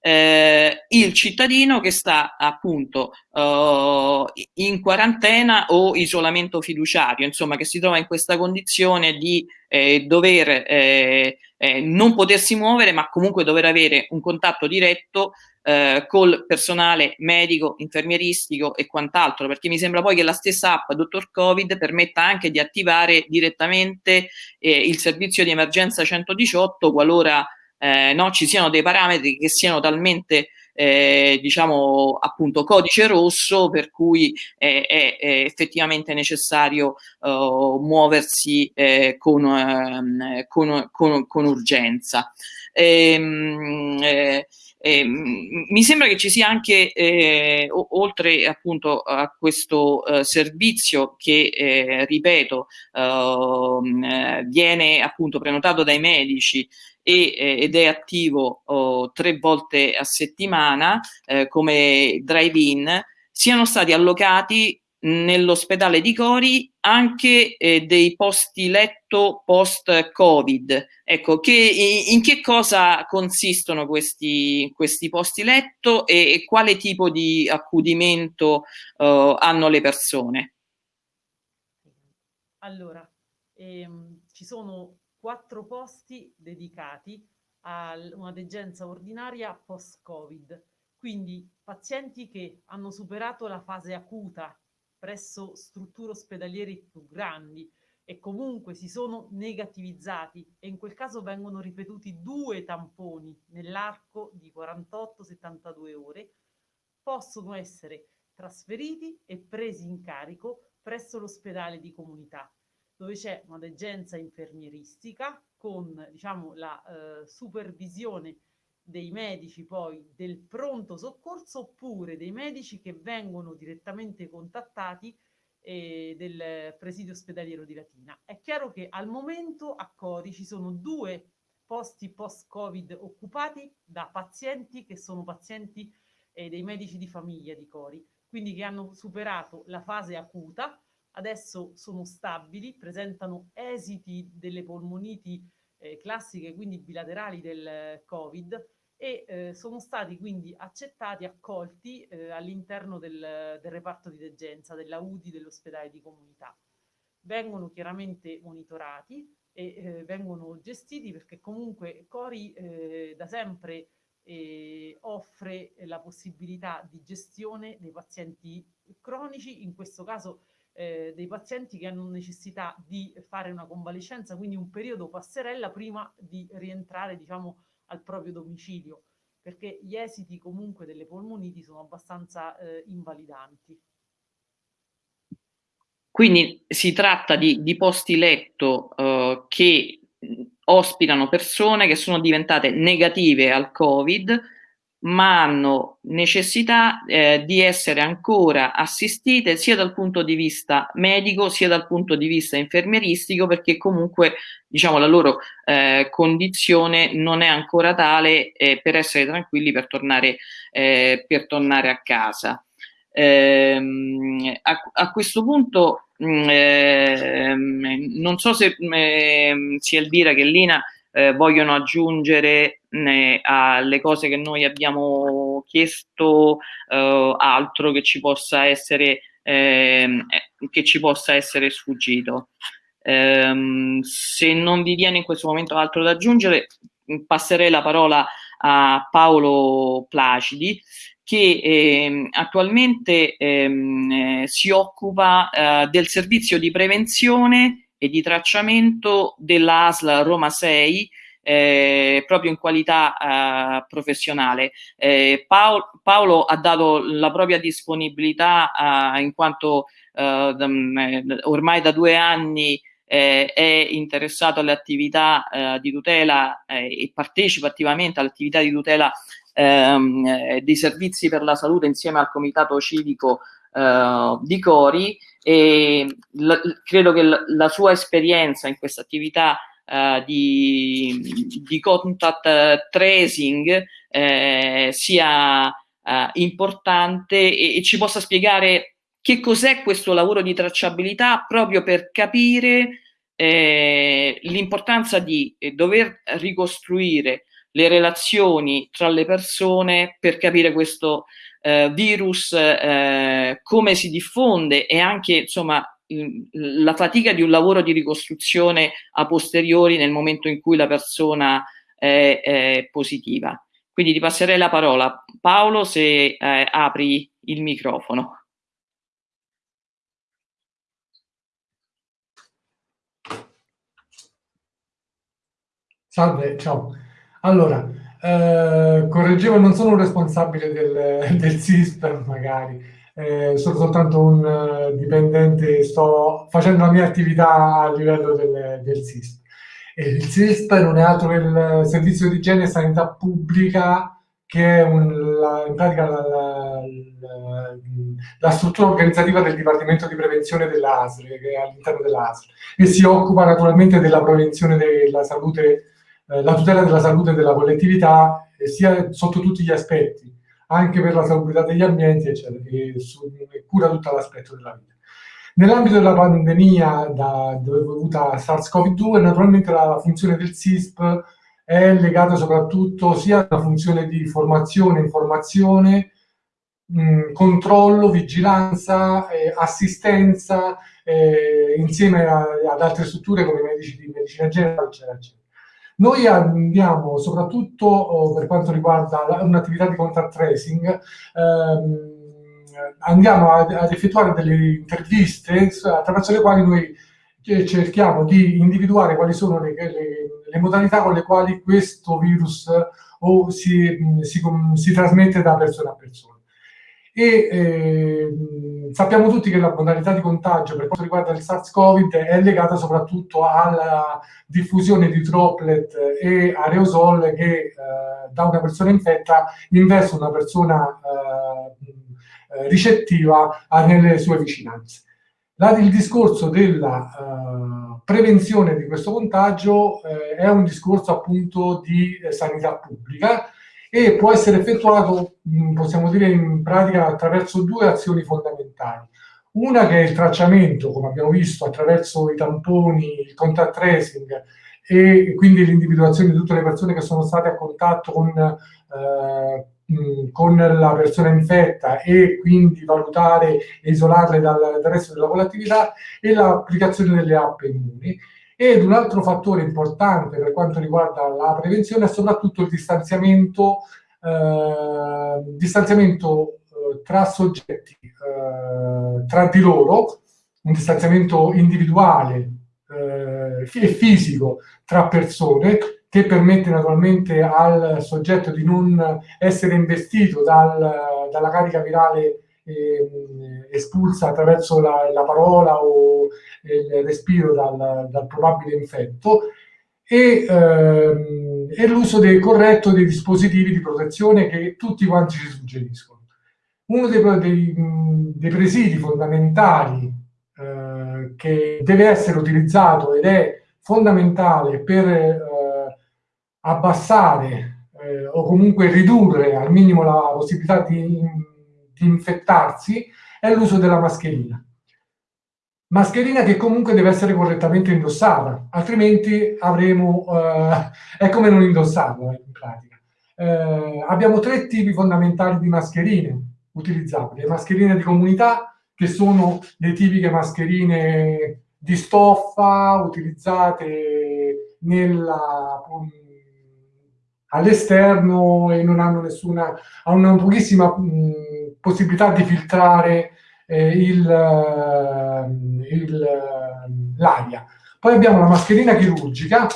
eh, il cittadino che sta appunto uh, in quarantena o isolamento fiduciario, insomma che si trova in questa condizione di eh, dover eh, eh non potersi muovere ma comunque dover avere un contatto diretto eh, col personale medico, infermieristico e quant'altro, perché mi sembra poi che la stessa app Dottor Covid permetta anche di attivare direttamente eh, il servizio di emergenza 118 qualora eh, no, ci siano dei parametri che siano talmente eh, diciamo appunto codice rosso per cui è, è, è effettivamente necessario uh, muoversi eh, con, uh, con, con, con, urgenza. Ehm, eh, eh, mi sembra che ci sia anche, eh, oltre appunto a questo eh, servizio che, eh, ripeto, ehm, eh, viene appunto prenotato dai medici e, eh, ed è attivo oh, tre volte a settimana come drive-in, siano stati allocati nell'ospedale di Cori anche eh, dei posti letto post-Covid. Ecco, che, in che cosa consistono questi, questi posti letto e, e, quale tipo di accudimento uh, hanno le persone? Allora, ehm, ci sono quattro posti dedicati a una degenza ordinaria post-Covid, quindi pazienti che hanno superato la fase acuta presso strutture ospedaliere più grandi e comunque si sono negativizzati e in quel caso vengono ripetuti due tamponi nell'arco di 48-72 ore, possono essere trasferiti e presi in carico presso l'ospedale di comunità dove c'è una degenza infermieristica con diciamo, la eh, supervisione dei medici poi del pronto soccorso oppure dei medici che vengono direttamente contattati eh, del presidio ospedaliero di Latina. È chiaro che al momento a Cori ci sono due posti post-Covid occupati da pazienti che sono pazienti eh, dei medici di famiglia di Cori. quindi che hanno superato la fase acuta, adesso sono stabili, presentano esiti delle polmoniti eh, classiche, quindi bilaterali del Covid, e eh, sono stati quindi accettati, accolti eh, all'interno del, del, reparto di degenza, della UDI dell'ospedale di comunità. Vengono chiaramente monitorati e eh, vengono gestiti perché comunque Cori eh, da sempre eh, offre la possibilità di gestione dei pazienti cronici, in questo caso eh, dei pazienti che hanno necessità di fare una convalescenza, quindi un periodo passerella prima di rientrare diciamo, al proprio domicilio, perché gli esiti comunque delle polmoniti sono abbastanza eh, invalidanti. Quindi si tratta di, di posti letto eh, che ospitano persone che sono diventate negative al Covid, ma hanno necessità eh, di essere ancora assistite sia dal punto di vista medico sia dal punto di vista infermieristico perché comunque diciamo la loro eh, condizione non è ancora tale eh, per essere tranquilli per tornare, eh, per tornare a casa. Ehm, a, a, questo punto mh, mm, ehm, non so se mh, sia Elvira che Lina eh, vogliono aggiungere né, alle cose che noi abbiamo chiesto eh, altro che ci possa essere, ehm, eh, che ci possa essere sfuggito. Ehm, se non vi viene in questo momento altro da aggiungere, passerei la parola a Paolo Placidi che eh, attualmente ehm, eh, si occupa eh, del servizio di prevenzione e di tracciamento della ASL Roma 6 eh, proprio in qualità eh, professionale. Eh, Paolo, Paolo, ha dato la propria disponibilità eh, in quanto eh, ormai da due anni eh, è interessato alle attività di tutela e partecipa attivamente alle attività di tutela ehm, dei servizi per la salute insieme al comitato civico di Cori e la, credo che la, la, sua esperienza in questa attività uh, di, di, contact tracing eh, sia uh, importante e, e, ci possa spiegare che cos'è questo lavoro di tracciabilità proprio per capire eh, l'importanza di eh, dover ricostruire le relazioni tra le persone per capire questo eh, virus, eh, come si diffonde e anche insomma la fatica di un lavoro di ricostruzione a posteriori nel momento in cui la persona è, è positiva. Quindi ti passerei la parola. Paolo, se eh, apri il microfono. Salve, ciao. Allora, eh, correggevo, non sono un responsabile del, (laughs) del SISP, magari, eh, sono soltanto un uh, dipendente, sto facendo la mia attività a livello del, del SISP. E il SISP non è altro che il Servizio di Igiene e Sanità Pubblica, che è un, la, in pratica la, la, la, struttura organizzativa del Dipartimento di Prevenzione dell'ASL, che è all'interno dell'ASL, e si occupa naturalmente della prevenzione della salute eh, la tutela della salute della collettività sia sotto tutti gli aspetti, anche per la salubrità degli ambienti, eccetera, e, su, e cura tutto l'aspetto della vita. Nell'ambito della pandemia da, dovuta a SARS-CoV-2, naturalmente la funzione del SISP è legata soprattutto sia alla funzione di formazione, informazione, mh, controllo, vigilanza, eh, assistenza, eh, insieme a, ad altre strutture come i medici di medicina generale, eccetera, eccetera. Noi andiamo soprattutto oh, per quanto riguarda un'attività di contact tracing, ehm, andiamo ad, ad, effettuare delle interviste attraverso le quali noi cerchiamo di individuare quali sono le, le, le modalità con le quali questo virus o si, si, si trasmette da persona a persona e eh, sappiamo tutti che la modalità di contagio per quanto riguarda il SARS-CoV è legata soprattutto alla diffusione di droplet e aerosol che eh, da una persona infetta investe una persona eh, ricettiva nelle sue vicinanze. La, il discorso della uh, prevenzione di questo contagio eh, è un discorso appunto di eh, sanità pubblica e può essere effettuato, possiamo dire in pratica, attraverso due azioni fondamentali. Una che è il tracciamento, come abbiamo visto, attraverso i tamponi, il contact tracing e quindi l'individuazione di tutte le persone che sono state a contatto con, eh, con la persona infetta e quindi valutare e isolarle dal, dal resto della volatilità e l'applicazione delle app immuni. Ed un altro fattore importante per quanto riguarda la prevenzione è soprattutto il distanziamento, eh, distanziamento eh, tra soggetti, eh, tra di loro, un distanziamento individuale eh, e fisico tra persone che permette naturalmente al soggetto di non essere investito dal, dalla carica virale eh, espulsa attraverso la, la, parola o il respiro dal, dal probabile infetto e, ehm, e l'uso corretto dei dispositivi di protezione che tutti quanti ci suggeriscono. Uno dei, dei, dei presidi fondamentali eh, che deve essere utilizzato ed è fondamentale per eh, abbassare eh, o comunque ridurre al minimo la possibilità di, di infettarsi è l'uso della mascherina. Mascherina che comunque deve essere correttamente indossata, altrimenti avremo, eh, è come non indossarla in pratica. Eh, abbiamo tre tipi fondamentali di mascherine utilizzabili. Le mascherine di comunità, che sono le tipiche mascherine di stoffa utilizzate all'esterno e non hanno nessuna, hanno pochissima mh, possibilità di filtrare l'aria. Poi abbiamo la mascherina chirurgica,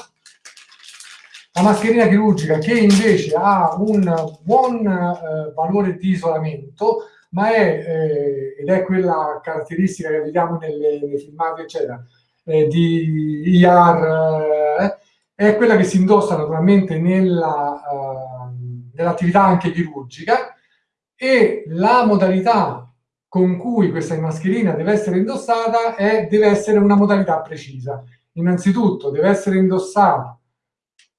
la mascherina chirurgica che invece ha un buon eh, valore di isolamento, ma è, eh, ed è quella caratteristica che vediamo nelle, nei filmati, eccetera, eh, di IR, eh, è quella che si indossa naturalmente nella, eh, nell'attività anche chirurgica e la modalità con cui questa mascherina deve essere indossata è, deve essere una modalità precisa. Innanzitutto deve essere indossata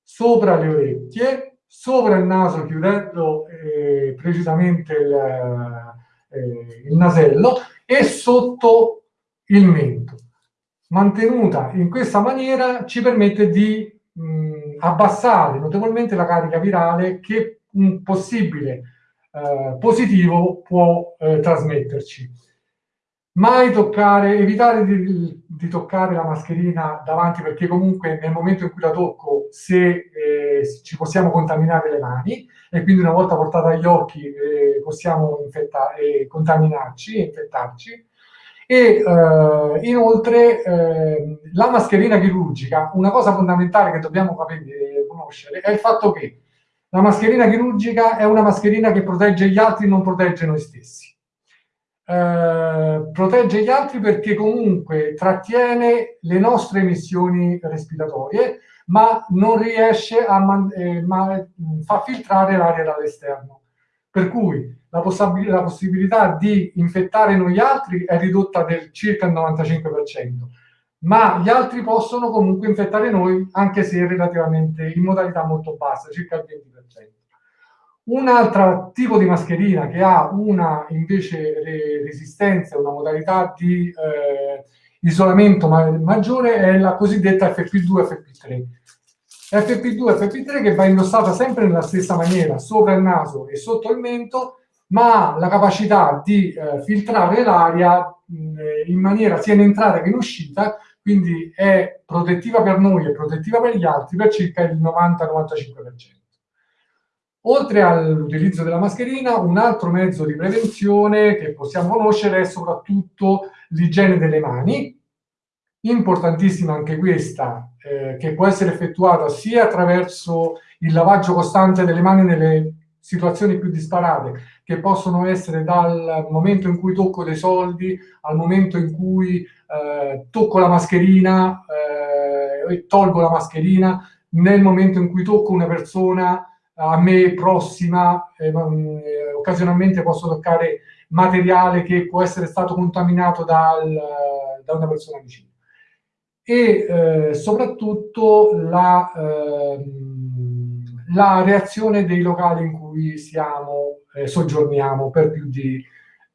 sopra le orecchie, sopra il naso chiudendo eh, precisamente il, eh, il nasello e sotto il mento. Mantenuta in questa maniera ci permette di mh, abbassare notevolmente la carica virale che un possibile eh, positivo può eh, trasmetterci. Mai toccare, evitare di, di, toccare la mascherina davanti perché comunque nel momento in cui la tocco se eh, ci possiamo contaminare le mani e quindi una volta portata agli occhi eh, possiamo infettare, contaminarci e infettarci. E eh, inoltre ehm, la mascherina chirurgica, una cosa fondamentale che dobbiamo capire, conoscere è il fatto che la mascherina chirurgica è una mascherina che protegge gli altri, non protegge noi stessi. Eh, protegge gli altri perché comunque trattiene le nostre emissioni respiratorie, ma non riesce a eh, ma, mm, filtrare l'aria dall'esterno. Per cui la, la, possibilità di infettare noi altri è ridotta del circa il 95%, ma gli altri possono comunque infettare noi anche se relativamente in modalità molto bassa, circa il 20%. Un altro tipo di mascherina che ha una invece resistenza, una modalità di eh, isolamento ma maggiore è la cosiddetta FP2 FP3. FP2 FP3 che va indossata sempre nella stessa maniera, sopra il naso e sotto il mento, ma ha la capacità di eh, filtrare l'aria in maniera sia in entrata che in uscita, quindi è protettiva per noi e protettiva per gli altri per circa il 90-95%. Oltre all'utilizzo della mascherina, un altro mezzo di prevenzione che possiamo conoscere è soprattutto l'igiene delle mani, importantissima anche questa, eh, che può essere effettuata sia attraverso il lavaggio costante delle mani nelle situazioni più disparate, che possono essere dal momento in cui tocco dei soldi al momento in cui eh, tocco la mascherina eh, e tolgo la mascherina, nel momento in cui tocco una persona a me prossima, eh, eh, occasionalmente posso toccare materiale che può essere stato contaminato dal, da una persona vicina. E eh, soprattutto la, eh, la reazione dei locali in cui siamo, eh, soggiorniamo per più di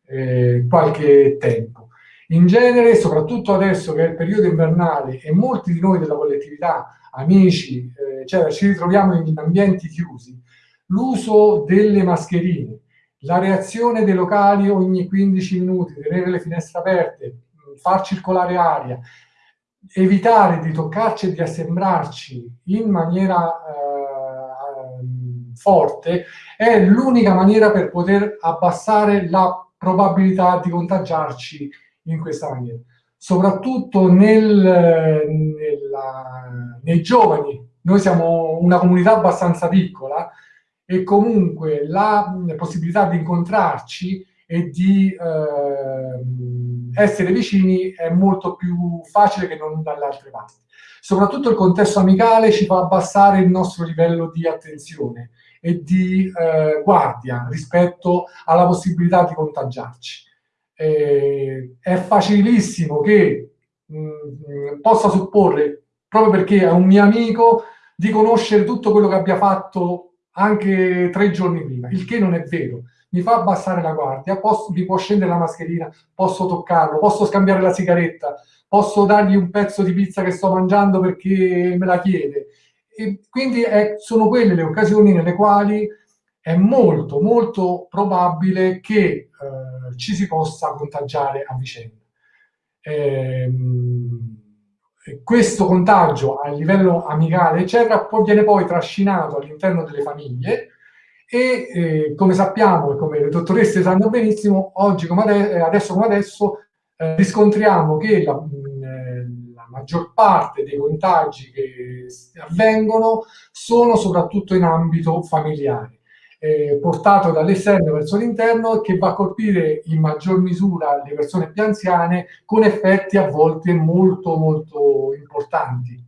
eh, qualche tempo. In genere, soprattutto adesso che è il periodo invernale e molti di noi della collettività, amici, eh, eccetera, ci ritroviamo in ambienti chiusi, l'uso delle mascherine, la reazione dei locali ogni 15 minuti, tenere le finestre aperte, far circolare aria, evitare di toccarci e di assembrarci in maniera eh, forte è l'unica maniera per poter abbassare la probabilità di contagiarci in questa maniera. Soprattutto nel, nella, nei giovani, noi siamo una comunità abbastanza piccola e comunque la possibilità di incontrarci e di eh, essere vicini è molto più facile che non dalle altre parti. Soprattutto il contesto amicale ci fa abbassare il nostro livello di attenzione e di eh, guardia rispetto alla possibilità di contagiarci. Eh, è facilissimo che mh, mm, possa supporre, proprio perché è un mio amico, di conoscere tutto quello che abbia fatto anche tre giorni prima, il che non è vero. Mi fa abbassare la guardia, posso, mi può scendere la mascherina, posso toccarlo, posso scambiare la sigaretta, posso dargli un pezzo di pizza che sto mangiando perché me la chiede. E quindi è, sono quelle le occasioni nelle quali è molto, molto probabile che eh, ci si possa contagiare a vicenda. Ehm, questo contagio a livello amicale, eccetera, poi viene poi trascinato all'interno delle famiglie e eh, come sappiamo e come le dottoresse sanno benissimo, oggi come ade eh, adesso come adesso eh, riscontriamo che la, mh, eh, la, maggior parte dei contagi che avvengono sono soprattutto in ambito familiare eh, portato dall'esterno verso l'interno che va a colpire in maggior misura le persone più anziane con effetti a volte molto molto importanti.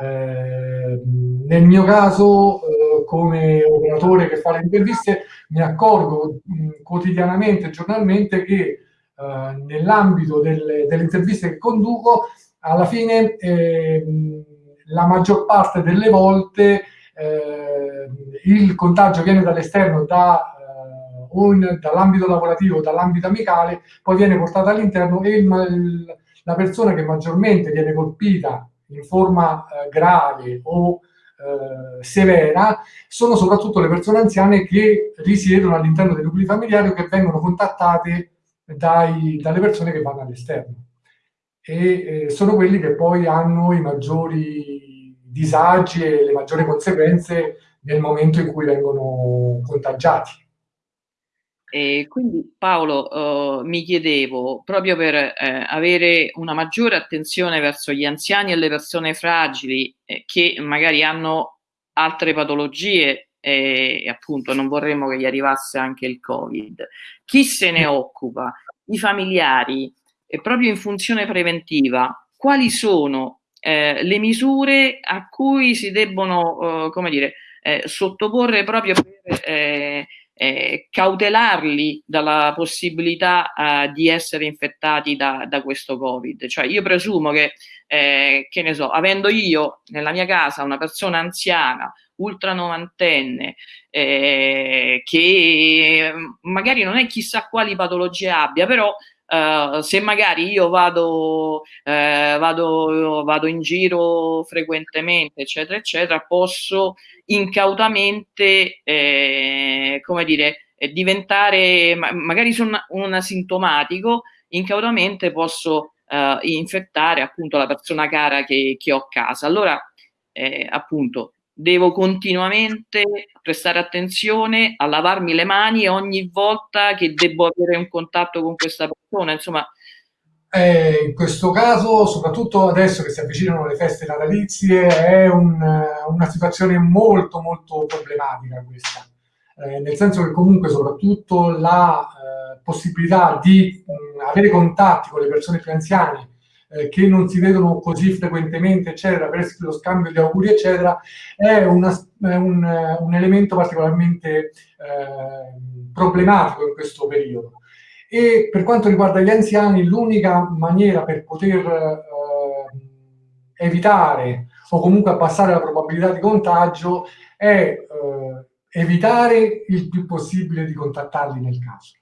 Eh, nel mio caso, eh, come operatore che fa le interviste, mi accorgo mh, quotidianamente, giornalmente, che eh, nell'ambito delle, delle, interviste che conduco, alla fine ehm, la maggior parte delle volte eh, il contagio viene dall'esterno, da, eh, dall'ambito lavorativo dall'ambito amicale, poi viene portato all'interno e il, la persona che maggiormente viene colpita in forma eh, grave o eh, severa sono soprattutto le persone anziane che risiedono all'interno dei nuclei familiari o che vengono contattate dai, dalle persone che vanno all'esterno. E eh, sono quelli che poi hanno i maggiori disagi e le maggiori conseguenze nel momento in cui vengono contagiati. E quindi Paolo, uh, mi chiedevo, proprio per eh, avere una maggiore attenzione verso gli anziani e le persone fragili eh, che magari hanno altre patologie e appunto non vorremmo che gli arrivasse anche il Covid, chi se ne occupa? I familiari? E proprio in funzione preventiva, quali sono eh, le misure a cui si debbono, eh, come dire, eh, sottoporre proprio per eh, eh, cautelarli dalla possibilità eh, di essere infettati da, da, questo Covid. Cioè io presumo che, che ne so, avendo io nella mia casa una persona anziana, ultra novantenne, che magari non è chissà quali patologie abbia, però Uh, se magari io vado, uh, vado, vado, in giro frequentemente, eccetera, eccetera, posso incautamente, eh, come dire, eh, diventare, ma, magari sono un asintomatico, incautamente posso uh, infettare appunto la persona cara che, che ho a casa. Allora, eh, appunto, devo continuamente prestare attenzione a lavarmi le mani ogni volta che devo avere un contatto con questa persona, insomma. Eh, in questo caso, soprattutto adesso che si avvicinano le feste natalizie, è un, una situazione molto molto problematica questa, eh, nel senso che comunque soprattutto la eh, possibilità di mh, avere contatti con le persone più anziane eh, che non si vedono così frequentemente, eccetera, per lo scambio di auguri, eccetera, è, una, è un, un, elemento particolarmente eh, problematico in questo periodo. E per quanto riguarda gli anziani, l'unica maniera per poter eh, evitare o comunque abbassare la probabilità di contagio è evitare il più possibile di contattarli nel caso.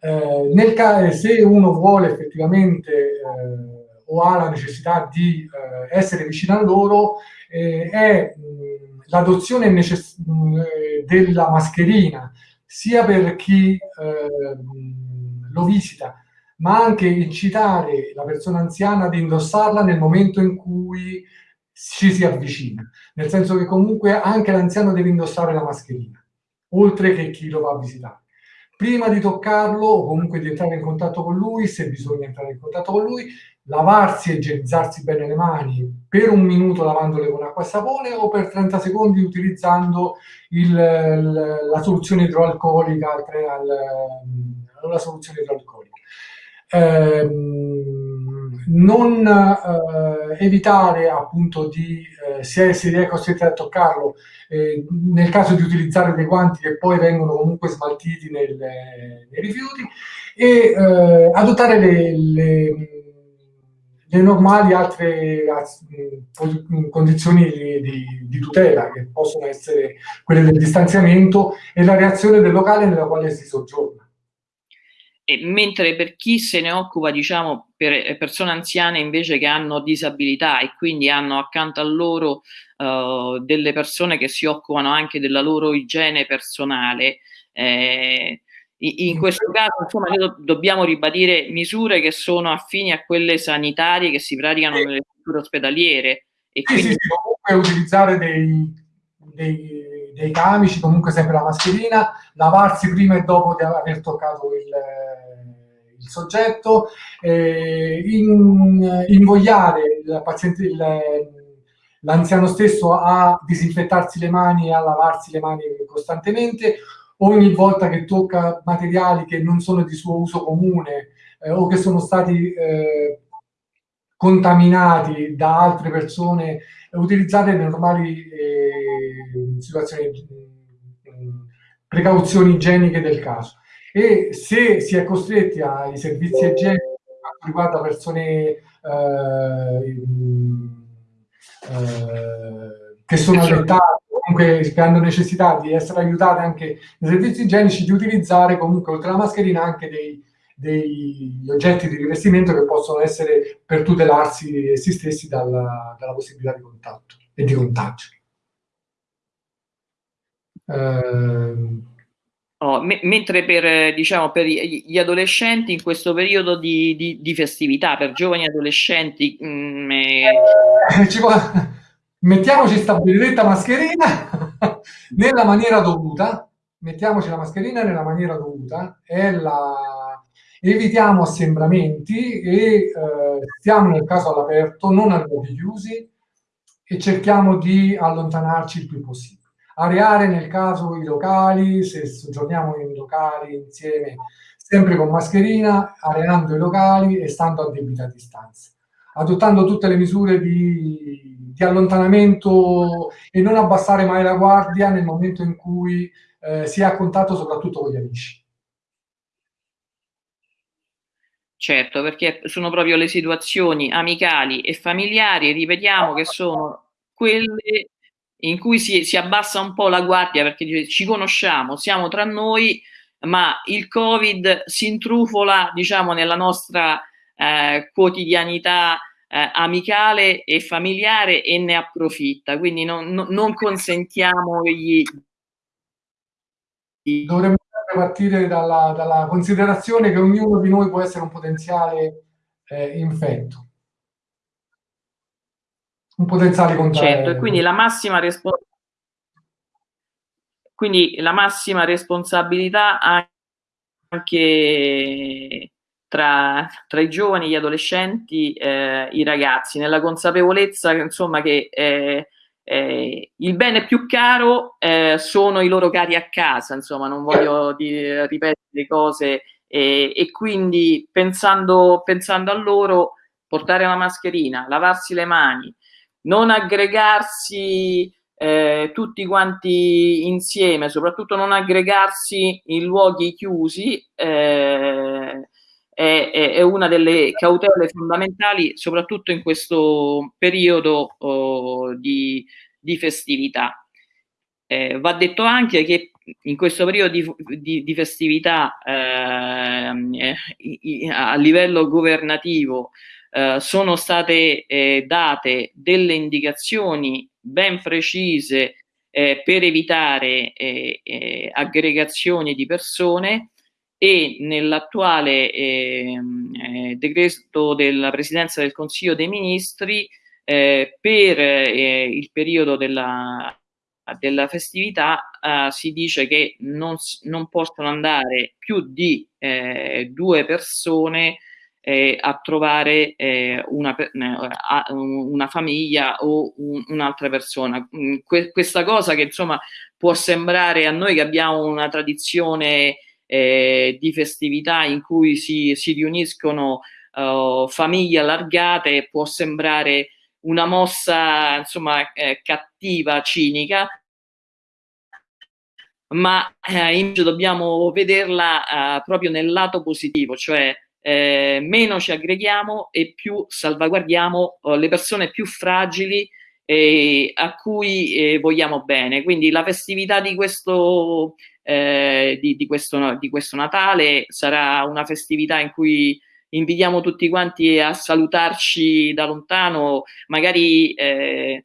Eh, nel ca se uno vuole effettivamente eh, o ha la necessità di eh, essere vicino a loro, eh, è l'adozione della mascherina sia per chi lo visita, ma anche incitare la persona anziana ad indossarla nel momento in cui ci si avvicina, nel senso che comunque anche l'anziano deve indossare la mascherina, oltre che chi lo va a visitare. Prima di toccarlo o comunque di entrare in contatto con lui, se bisogna entrare in contatto con lui, lavarsi e igienizzarsi bene le mani per un minuto lavandole con acqua e sapone o per 30 secondi utilizzando il, la soluzione idroalcolica, la soluzione idroalcolica. Ehm, non eh, evitare appunto di, eh, se si è costretti a toccarlo, eh, nel caso di utilizzare dei guanti che poi vengono comunque smaltiti nel, nei rifiuti e eh, adottare le, le, le, normali altre condizioni di, di, tutela che possono essere quelle del distanziamento e la reazione del locale nella quale si soggiorna. E mentre per chi se ne occupa, diciamo, per eh, persone anziane invece che hanno disabilità e quindi hanno accanto a loro uh, delle persone che si occupano anche della loro igiene personale, eh, in questo caso insomma do dobbiamo ribadire misure che sono affini a quelle sanitarie che si praticano nelle strutture ospedaliere. E sì, quindi... sì, sì, comunque utilizzare dei, dei dei camici, comunque sempre la mascherina, lavarsi prima e dopo di aver toccato il, il soggetto, eh, in, invogliare l'anziano stesso a disinfettarsi le mani e a lavarsi le mani costantemente, ogni volta che tocca materiali che non sono di suo uso comune eh, o che sono stati eh, contaminati da altre persone, utilizzate le normali eh, situazioni, mm, precauzioni igieniche del caso. E se si è costretti ai servizi igienici quanto riguarda persone eh, eh, che sono allettate, comunque che hanno necessità di essere aiutate anche nei servizi igienici, di utilizzare comunque oltre alla mascherina anche dei degli oggetti di rivestimento che possono essere per tutelarsi essi stessi dalla, dalla possibilità di contatto e di contagio. Eh, Oh, me mentre per, diciamo, per, gli adolescenti in questo periodo di, di, di festività, per giovani adolescenti... Mm, eh, può... Mettiamoci sta benedetta mascherina (laughs) nella maniera dovuta, mettiamoci la mascherina nella maniera dovuta, la evitiamo assembramenti e eh, stiamo nel caso all'aperto, non a luoghi chiusi e cerchiamo di allontanarci il più possibile. Areare nel caso i locali, se soggiorniamo in locali insieme, sempre con mascherina, areando i locali e stando a debita distanza, adottando tutte le misure di, di allontanamento e non abbassare mai la guardia nel momento in cui eh, si è a contatto soprattutto con gli amici. Certo, perché sono proprio le situazioni amicali e familiari, ripetiamo, che sono quelle in cui si, si abbassa un po' la guardia perché ci conosciamo, siamo tra noi, ma il Covid si intrufola, diciamo, nella nostra eh, quotidianità eh, amicale e familiare e ne approfitta. Quindi non, non, non consentiamogli di... Dovremmo partire dalla, dalla, considerazione che ognuno di noi può essere un potenziale eh, infetto. Un potenziale contagio. Certo, e quindi la massima responsabilità quindi la massima responsabilità anche tra, tra, i giovani, gli adolescenti, eh, i ragazzi, nella consapevolezza insomma, che eh, eh, il bene più caro eh, sono i loro cari a casa, insomma, non voglio dire, ripetere cose e, e quindi pensando, pensando, a loro, portare la mascherina, lavarsi le mani, non aggregarsi eh, tutti quanti insieme, soprattutto non aggregarsi in luoghi chiusi, eh, è, è, una delle cautele fondamentali, soprattutto in questo periodo oh, di, di, festività. eh, va detto anche che in questo periodo di, di, di festività eh, a livello governativo eh, sono state eh, date delle indicazioni ben precise eh, per evitare eh, aggregazioni di persone e nell'attuale ehm, eh, decreto della Presidenza del Consiglio dei Ministri eh, per eh, il periodo della, della festività eh, si dice che non, non, possono andare più di eh, due persone a trovare una, una, famiglia o un, un'altra persona. Mm, que questa cosa che insomma può sembrare a noi che abbiamo una tradizione eh, di festività in cui si, si riuniscono uh, famiglie allargate, può sembrare una mossa insomma eh, cattiva, cinica, ma eh, invece dobbiamo vederla eh, proprio nel lato positivo, cioè eh, meno ci aggreghiamo e più salvaguardiamo eh, le persone più fragili eh, a cui eh, vogliamo bene. Quindi la festività di questo, eh, di, di, questo, di questo Natale. Sarà una festività in cui invitiamo tutti quanti a salutarci da lontano, magari eh,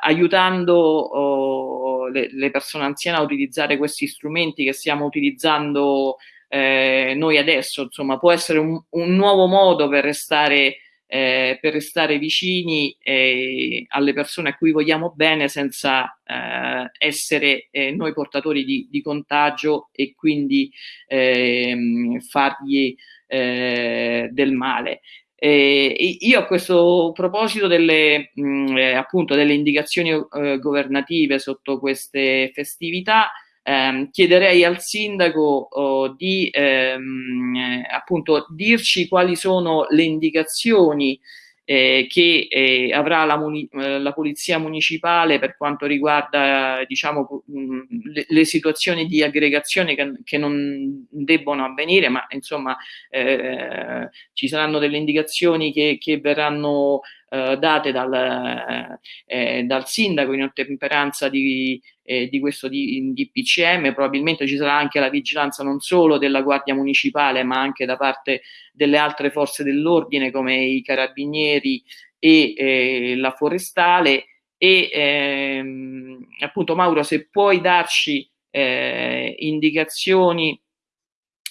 aiutando oh, le, le, persone anziane a utilizzare questi strumenti che stiamo utilizzando eh, noi adesso, insomma, può essere un, un nuovo modo per restare, eh, per restare vicini eh, alle persone a cui vogliamo bene senza eh, essere eh, noi portatori di, di, contagio e quindi ehm, fargli eh, del male. Eh, io a questo proposito delle, mh, eh, appunto, delle indicazioni eh, governative sotto queste festività ehm, chiederei al sindaco oh, di ehm, eh, appunto dirci quali sono le indicazioni eh, che eh, avrà la, eh, la, polizia municipale per quanto riguarda diciamo, mh, le, le, situazioni di aggregazione che, che, non debbono avvenire, ma insomma eh, ci saranno delle indicazioni che, che verranno eh, date dal, eh, dal, sindaco in ottemperanza di, eh, di questo DPCM, probabilmente ci sarà anche la vigilanza non solo della Guardia Municipale ma anche da parte delle altre forze dell'ordine come i carabinieri e eh, la forestale. E ehm, appunto Mauro se puoi darci eh, indicazioni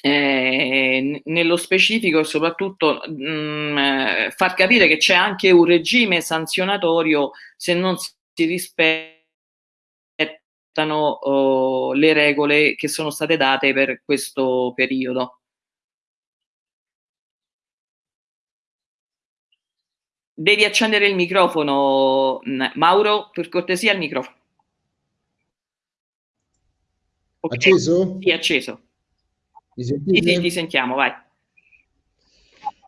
eh, nello specifico e soprattutto mh, mm, eh, far capire che c'è anche un regime sanzionatorio se non si rispettano oh, le regole che sono state date per questo periodo. Devi accendere il microfono, Mauro, per cortesia il microfono. Okay. Acceso? Sì, acceso. Mi sentite? Sì, sì, ti sentiamo, vai.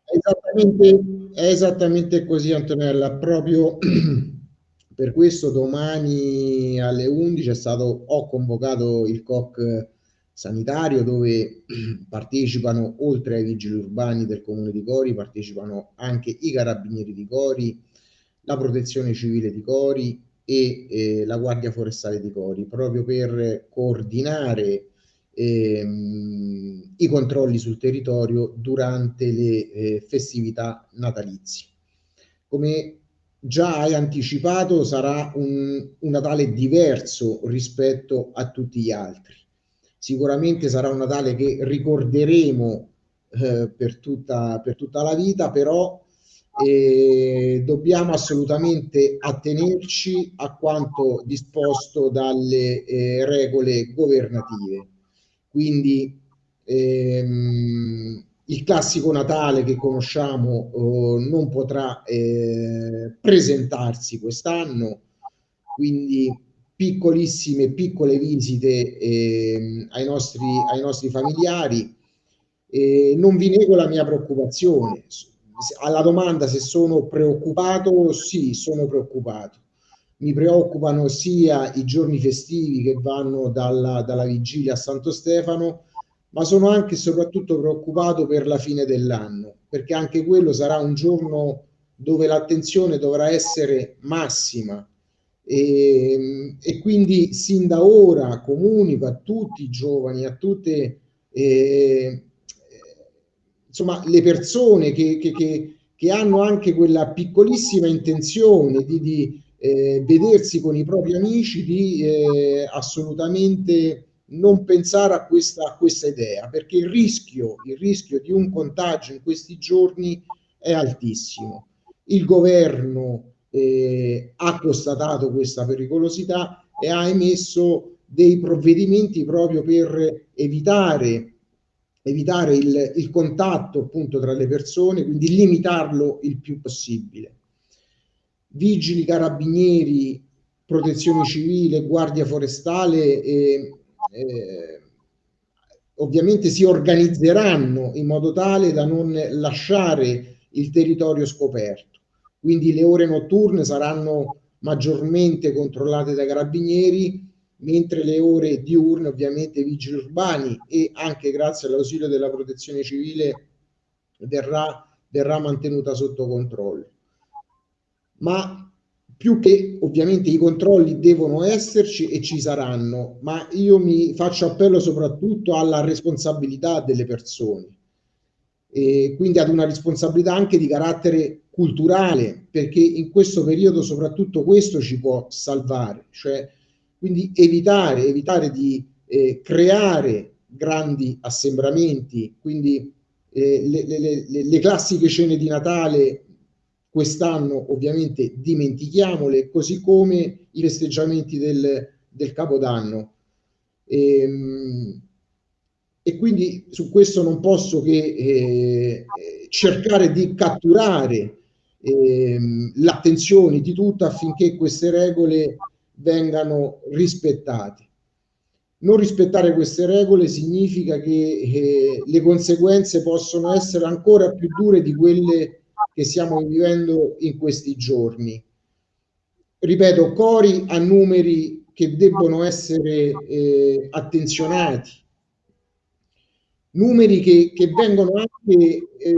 È esattamente, è esattamente così Antonella, proprio (clears throat) per questo domani alle 11 è stato, ho convocato il COC sanitario dove (clears throat) partecipano oltre ai vigili urbani del comune di Cori, partecipano anche i carabinieri di Cori, la protezione civile di Cori e eh, la guardia forestale di Cori, proprio per coordinare ehm, i controlli sul territorio durante le eh, festività natalizie. Come già hai anticipato, sarà un, un Natale diverso rispetto a tutti gli altri. Sicuramente sarà un Natale che ricorderemo eh, per, tutta, per tutta la vita, però eh, dobbiamo assolutamente attenerci a quanto disposto dalle eh, regole governative. Quindi ehm, il classico Natale che conosciamo eh, non potrà eh, presentarsi quest'anno, quindi piccolissime, piccole visite eh, ai, nostri, ai nostri familiari. Eh, non vi nego la mia preoccupazione. Alla domanda se sono preoccupato, sì, sono preoccupato mi preoccupano sia i giorni festivi che vanno dalla, dalla vigilia a Santo Stefano, ma sono anche e soprattutto preoccupato per la fine dell'anno, perché anche quello sarà un giorno dove l'attenzione dovrà essere massima. E, e, quindi sin da ora comunico a tutti i giovani, a tutte eh, insomma, le persone che, che, che, che, hanno anche quella piccolissima intenzione di, di eh, vedersi con i propri amici, di eh, assolutamente non pensare a questa, a questa idea, perché il rischio, il rischio di un contagio in questi giorni è altissimo. Il governo eh, ha constatato questa pericolosità e ha emesso dei provvedimenti proprio per evitare, evitare il, il contatto appunto tra le persone, quindi limitarlo il più possibile. Vigili, carabinieri, protezione civile, guardia forestale eh, eh, ovviamente si organizzeranno in modo tale da non lasciare il territorio scoperto. Quindi le ore notturne saranno maggiormente controllate dai carabinieri, mentre le ore diurne ovviamente vigili urbani e anche grazie all'ausilio della protezione civile verrà, verrà mantenuta sotto controllo. Ma più che ovviamente i controlli devono esserci e ci saranno, ma io mi faccio appello soprattutto alla responsabilità delle persone e quindi ad una responsabilità anche di carattere culturale, perché in questo periodo soprattutto questo ci può salvare, cioè quindi evitare, evitare di eh, creare grandi assembramenti, quindi eh, le, le, le, le classiche cene di Natale quest'anno ovviamente dimentichiamole, così come i festeggiamenti del, del Capodanno. E, ehm, e, quindi su questo non posso che eh, cercare di catturare eh, l'attenzione di tutti affinché queste regole vengano rispettate. Non rispettare queste regole significa che eh, le conseguenze possono essere ancora più dure di quelle che stiamo vivendo in questi giorni. Ripeto, cori a numeri che debbono essere eh, attenzionati, numeri che, che vengono anche eh,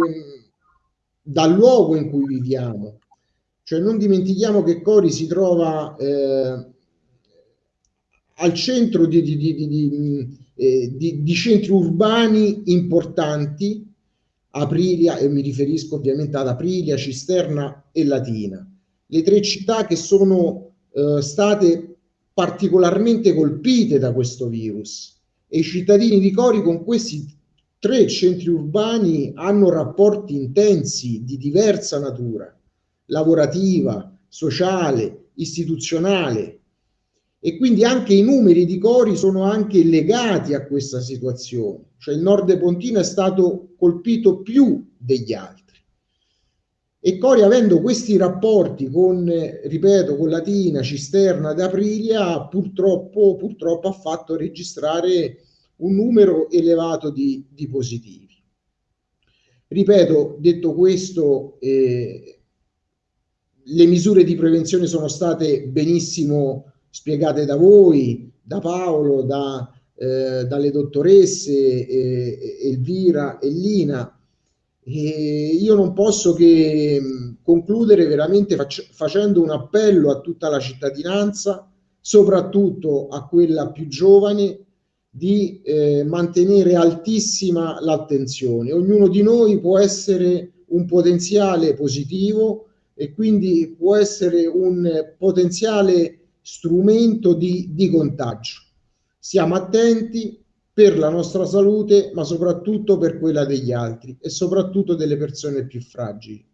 dal luogo in cui viviamo. Cioè non dimentichiamo che Cori si trova eh, al centro di, di, di, eh, di, centri urbani importanti Aprilia, e mi riferisco ovviamente ad Aprilia, Cisterna e Latina, le tre città che sono eh, state particolarmente colpite da questo virus. E i cittadini di Cori con questi tre centri urbani hanno rapporti intensi di diversa natura, lavorativa, sociale, istituzionale, e quindi anche i numeri di Cori sono anche legati a questa situazione, cioè il nord Pontino è stato colpito più degli altri. E Cori avendo questi rapporti con, ripeto, con Latina, Cisterna ed Aprilia, purtroppo, purtroppo ha fatto registrare un numero elevato di, di positivi. Ripeto, detto questo, eh, le misure di prevenzione sono state benissimo spiegate da voi, da Paolo, da, eh, dalle dottoresse eh, Elvira e Lina. E io non posso che mm, concludere veramente fac- facendo un appello a tutta la cittadinanza, soprattutto a quella più giovane, di eh, mantenere altissima l'attenzione. Ognuno di noi può essere un potenziale positivo e quindi può essere un potenziale strumento di, di contagio. Siamo attenti per la nostra salute, ma soprattutto per quella degli altri e soprattutto delle persone più fragili.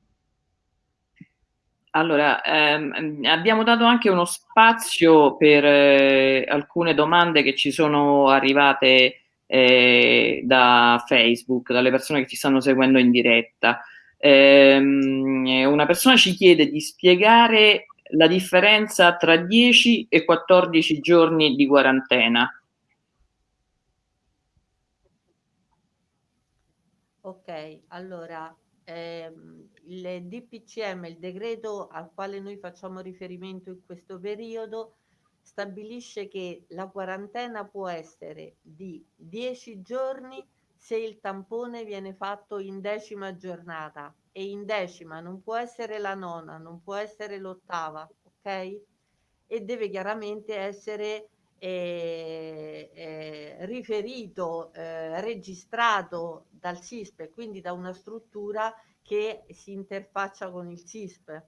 Allora, ehm, abbiamo dato anche uno spazio per eh, alcune domande che ci sono arrivate eh, da Facebook, dalle persone che ci stanno seguendo in diretta. Eh, una persona ci chiede di spiegare la differenza tra 10 e 14 giorni di quarantena. Ok, allora ehm, il DPCM, il decreto al quale noi facciamo riferimento in questo periodo, stabilisce che la quarantena può essere di 10 giorni se il tampone viene fatto in decima giornata e in decima non può essere la nona, non può essere l'ottava, ok? e deve chiaramente essere eh, eh, riferito, eh, registrato dal SISP e quindi da una struttura che si interfaccia con il SISP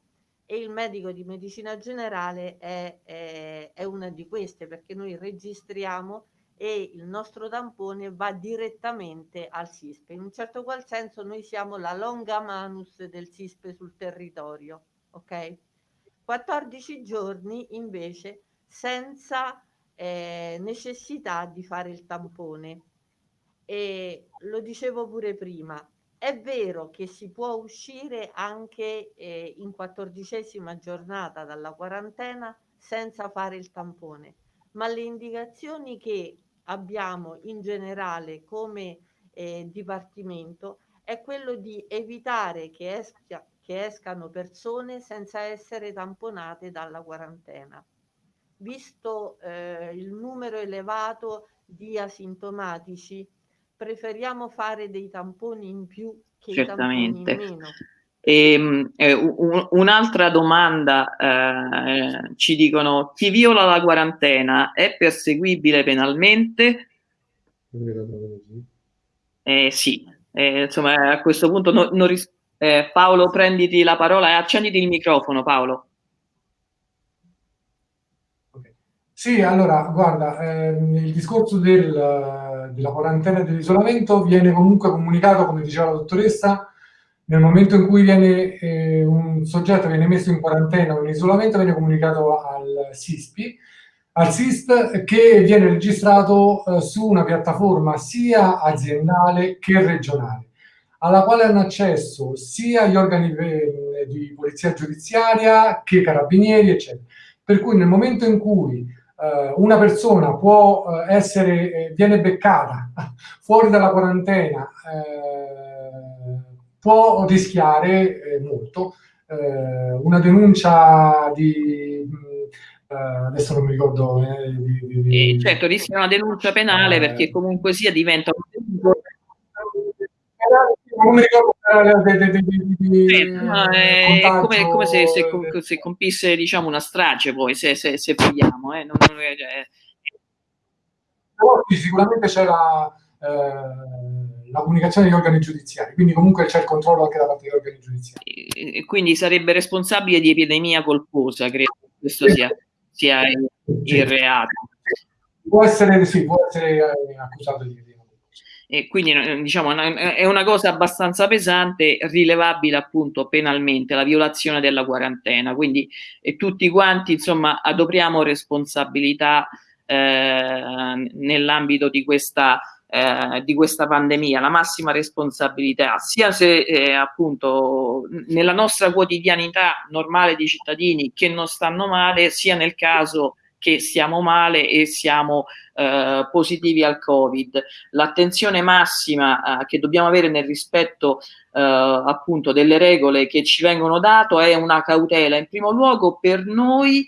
e il medico di medicina generale è, è, è una di queste perché noi registriamo e il nostro tampone va direttamente al SISP. In un certo qual senso noi siamo la longa manus del SISP sul territorio, ok? 14 giorni invece senza eh, necessità di fare il tampone. E lo dicevo pure prima, è vero che si può uscire anche eh, in quattordicesima giornata dalla quarantena senza fare il tampone, ma le indicazioni che abbiamo in generale come eh, dipartimento è quello di evitare che, esca, che escano persone senza essere tamponate dalla quarantena. Visto eh, il numero elevato di asintomatici, preferiamo fare dei tamponi in più che Certamente. i tamponi in meno. E, ehm, eh, un, un'altra domanda, eh, ci dicono, chi viola la quarantena è perseguibile penalmente? Eh, sì, eh, insomma a questo punto no, non ris- eh, Paolo prenditi la parola e accenditi il microfono Paolo. Sì, allora, guarda, ehm, il discorso del, della quarantena e dell'isolamento viene comunque comunicato, come diceva la dottoressa, nel momento in cui viene, eh, un soggetto viene messo in quarantena o in isolamento, viene comunicato al SISPI, al SISP che viene registrato eh, su una piattaforma sia aziendale che regionale, alla quale hanno accesso sia gli organi eh, di polizia giudiziaria che carabinieri, eccetera. Per cui nel momento in cui eh, una persona può eh, essere, eh, viene beccata (laughs) fuori dalla quarantena, può rischiare molto. una denuncia di adesso non mi ricordo eh, di, di, certo rischia una denuncia penale eh, perché comunque sia diventa non mi ricordo è come, come se, se, se, compisse diciamo una strage poi se, se, se vogliamo eh. non, non, cioè... sicuramente c'è la, eh, la comunicazione degli organi giudiziari quindi comunque c'è il controllo anche da parte degli organi giudiziari. E, quindi sarebbe responsabile di epidemia colposa credo che questo sia, sia il, il reato. Può essere, sì, può essere eh, accusato di e quindi eh, diciamo è una cosa abbastanza pesante, rilevabile appunto penalmente la violazione della quarantena, quindi tutti quanti insomma adoperiamo responsabilità eh, nell'ambito di questa, eh, di questa pandemia, la massima responsabilità, sia se eh, appunto nella nostra quotidianità normale di cittadini che non stanno male, sia nel caso che siamo male e siamo eh, positivi al Covid. L'attenzione massima eh, che dobbiamo avere nel rispetto eh, appunto delle regole che ci vengono date è una cautela in primo luogo per noi,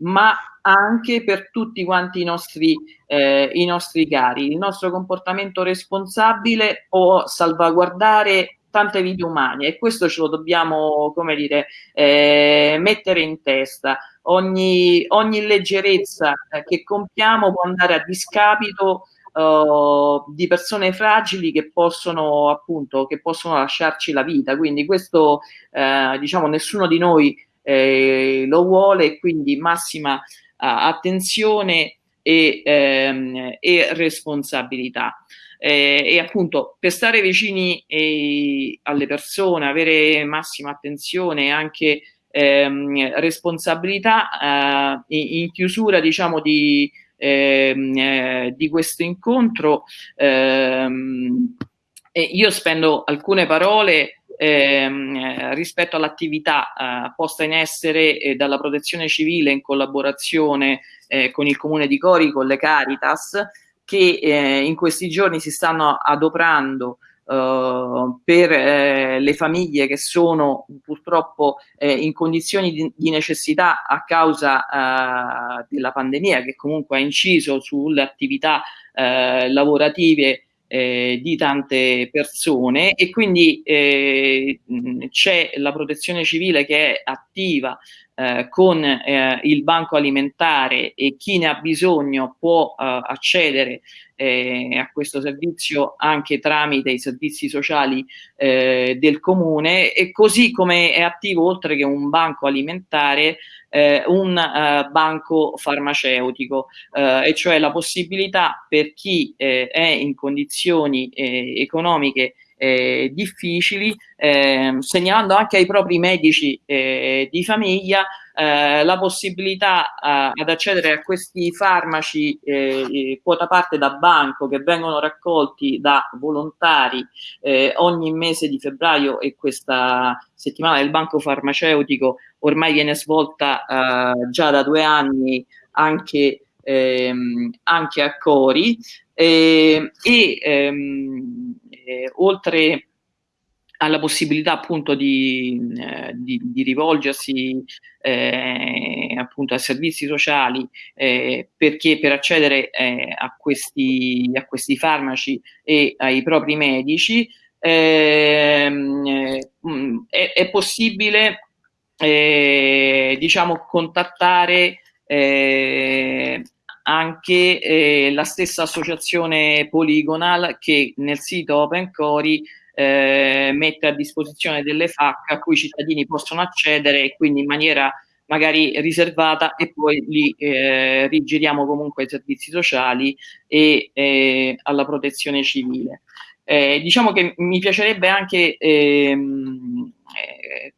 ma anche per tutti quanti i nostri, eh, i nostri cari. Il nostro comportamento responsabile può salvaguardare tante vite umane e questo ce lo dobbiamo, come dire, eh, mettere in testa. Ogni, ogni leggerezza eh, che compiamo può andare a discapito uh, di persone fragili che possono appunto che possono lasciarci la vita. Quindi questo eh, diciamo nessuno di noi eh, lo vuole e quindi massima attenzione e, ehm, e responsabilità. Eh, e appunto per stare vicini eh, alle persone, avere massima attenzione e anche ehm, responsabilità eh, in chiusura diciamo di, ehm, eh, di questo incontro ehm, io spendo alcune parole ehm, rispetto all'attività eh, posta in essere eh, dalla protezione civile in collaborazione eh, con il comune di Cori, con le Caritas, che eh, in questi giorni si stanno adoperando Uh, per eh, le famiglie che sono purtroppo eh, in condizioni di, di, necessità a causa uh, della pandemia che comunque ha inciso sulle attività uh, lavorative di tante persone e quindi c'è la protezione civile che è attiva eh, con eh, il banco alimentare e chi ne ha bisogno può eh, accedere eh, a questo servizio anche tramite i servizi sociali eh, del comune. E così come è attivo oltre che un banco alimentare eh, un banco farmaceutico e cioè la possibilità per chi è in condizioni economiche eh, difficili, eh, segnalando anche ai propri medici eh, di famiglia eh, la possibilità ad accedere a questi farmaci eh, quota parte da banco che vengono raccolti da volontari eh, ogni mese di febbraio e questa settimana del banco farmaceutico ormai viene svolta già da due anni anche, ehm, anche a Cori. E ehm, eh, oltre alla possibilità appunto di, eh, di, di rivolgersi eh, appunto a servizi sociali eh, perché per accedere eh, a questi, a, questi, farmaci e ai propri medici ehm, eh, è, è, possibile eh, diciamo contattare anche eh, la stessa associazione Polygonal che nel sito OpenCori eh, mette a disposizione delle FAC a cui i cittadini possono accedere e quindi in maniera magari riservata e poi li eh, rigiriamo comunque ai servizi sociali e eh, alla protezione civile. Eh, diciamo che mi piacerebbe anche ehm, eh,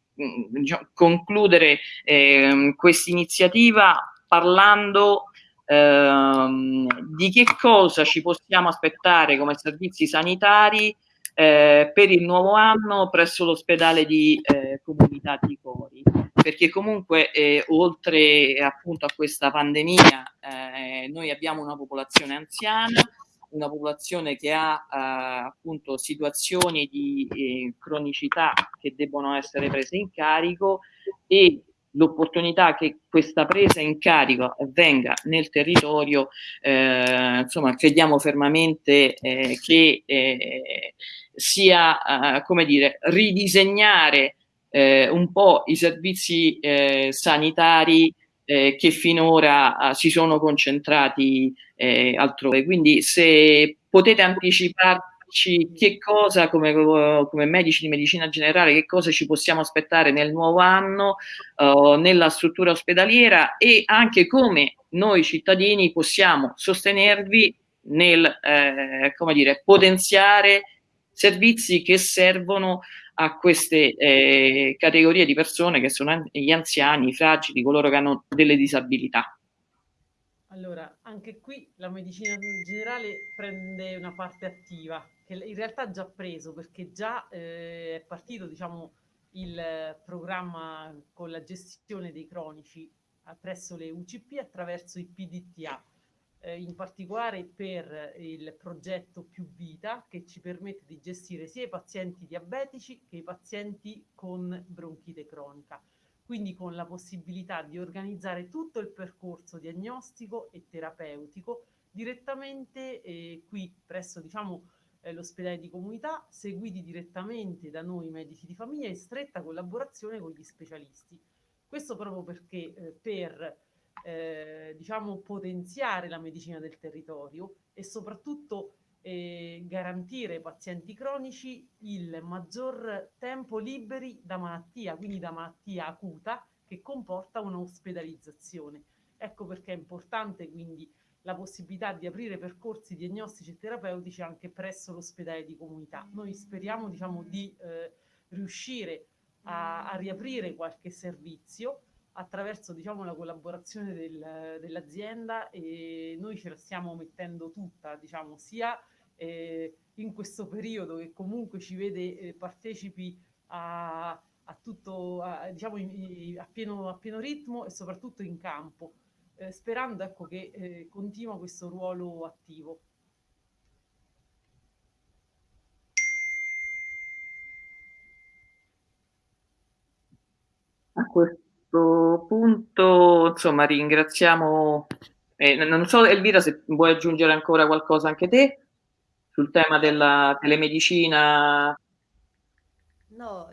diciamo, concludere ehm, questa iniziativa parlando ehm, di che cosa ci possiamo aspettare come servizi sanitari eh, per il nuovo anno presso l'ospedale di eh, comunità di Cori? Perché comunque eh, oltre appunto a questa pandemia eh, noi abbiamo una popolazione anziana una popolazione che ha eh, appunto situazioni di eh, cronicità che debbono essere prese in carico e l'opportunità che questa presa in carico avvenga nel territorio, eh, insomma, crediamo fermamente eh, che eh, sia, eh, come dire, ridisegnare eh, un po' i servizi eh, sanitari che finora si sono concentrati altrove. Quindi se potete anticiparvi che cosa come, come, medici di medicina generale, che cosa ci possiamo aspettare nel nuovo anno uh, nella struttura ospedaliera e anche come noi cittadini possiamo sostenervi nel eh, come dire, potenziare servizi che servono a queste eh, categorie di persone che sono gli anziani, i fragili, coloro che hanno delle disabilità. Allora, anche qui la medicina generale prende una parte attiva, in realtà già preso, perché già eh, è partito diciamo, il programma con la gestione dei cronici presso le UCP attraverso i PDTA, eh, in particolare per il progetto Più Vita, che ci permette di gestire sia i pazienti diabetici che i pazienti con bronchite cronica. Quindi con la possibilità di organizzare tutto il percorso diagnostico e terapeutico direttamente eh, qui presso diciamo, eh, l'ospedale di comunità, seguiti direttamente da noi medici di famiglia in stretta collaborazione con gli specialisti. Questo proprio perché eh, per eh, diciamo, potenziare la medicina del territorio e soprattutto eh, garantire ai pazienti cronici il maggior tempo liberi da malattia, quindi da malattia acuta che comporta un'ospedalizzazione. Ecco perché è importante quindi la possibilità di aprire percorsi diagnostici e terapeutici anche presso l'ospedale di comunità. Noi speriamo diciamo, di eh, riuscire a, a, riaprire qualche servizio attraverso diciamo, la collaborazione del, dell'azienda e noi ce la stiamo mettendo tutta, diciamo, sia eh, in questo periodo che comunque ci vede eh, partecipi a, a tutto, a, diciamo, in, a, pieno, a, pieno, ritmo e soprattutto in campo, eh, sperando ecco, che eh, continua questo ruolo attivo. A questo punto, insomma, ringraziamo, eh, non so Elvira se vuoi aggiungere ancora qualcosa anche te sul tema della telemedicina? No,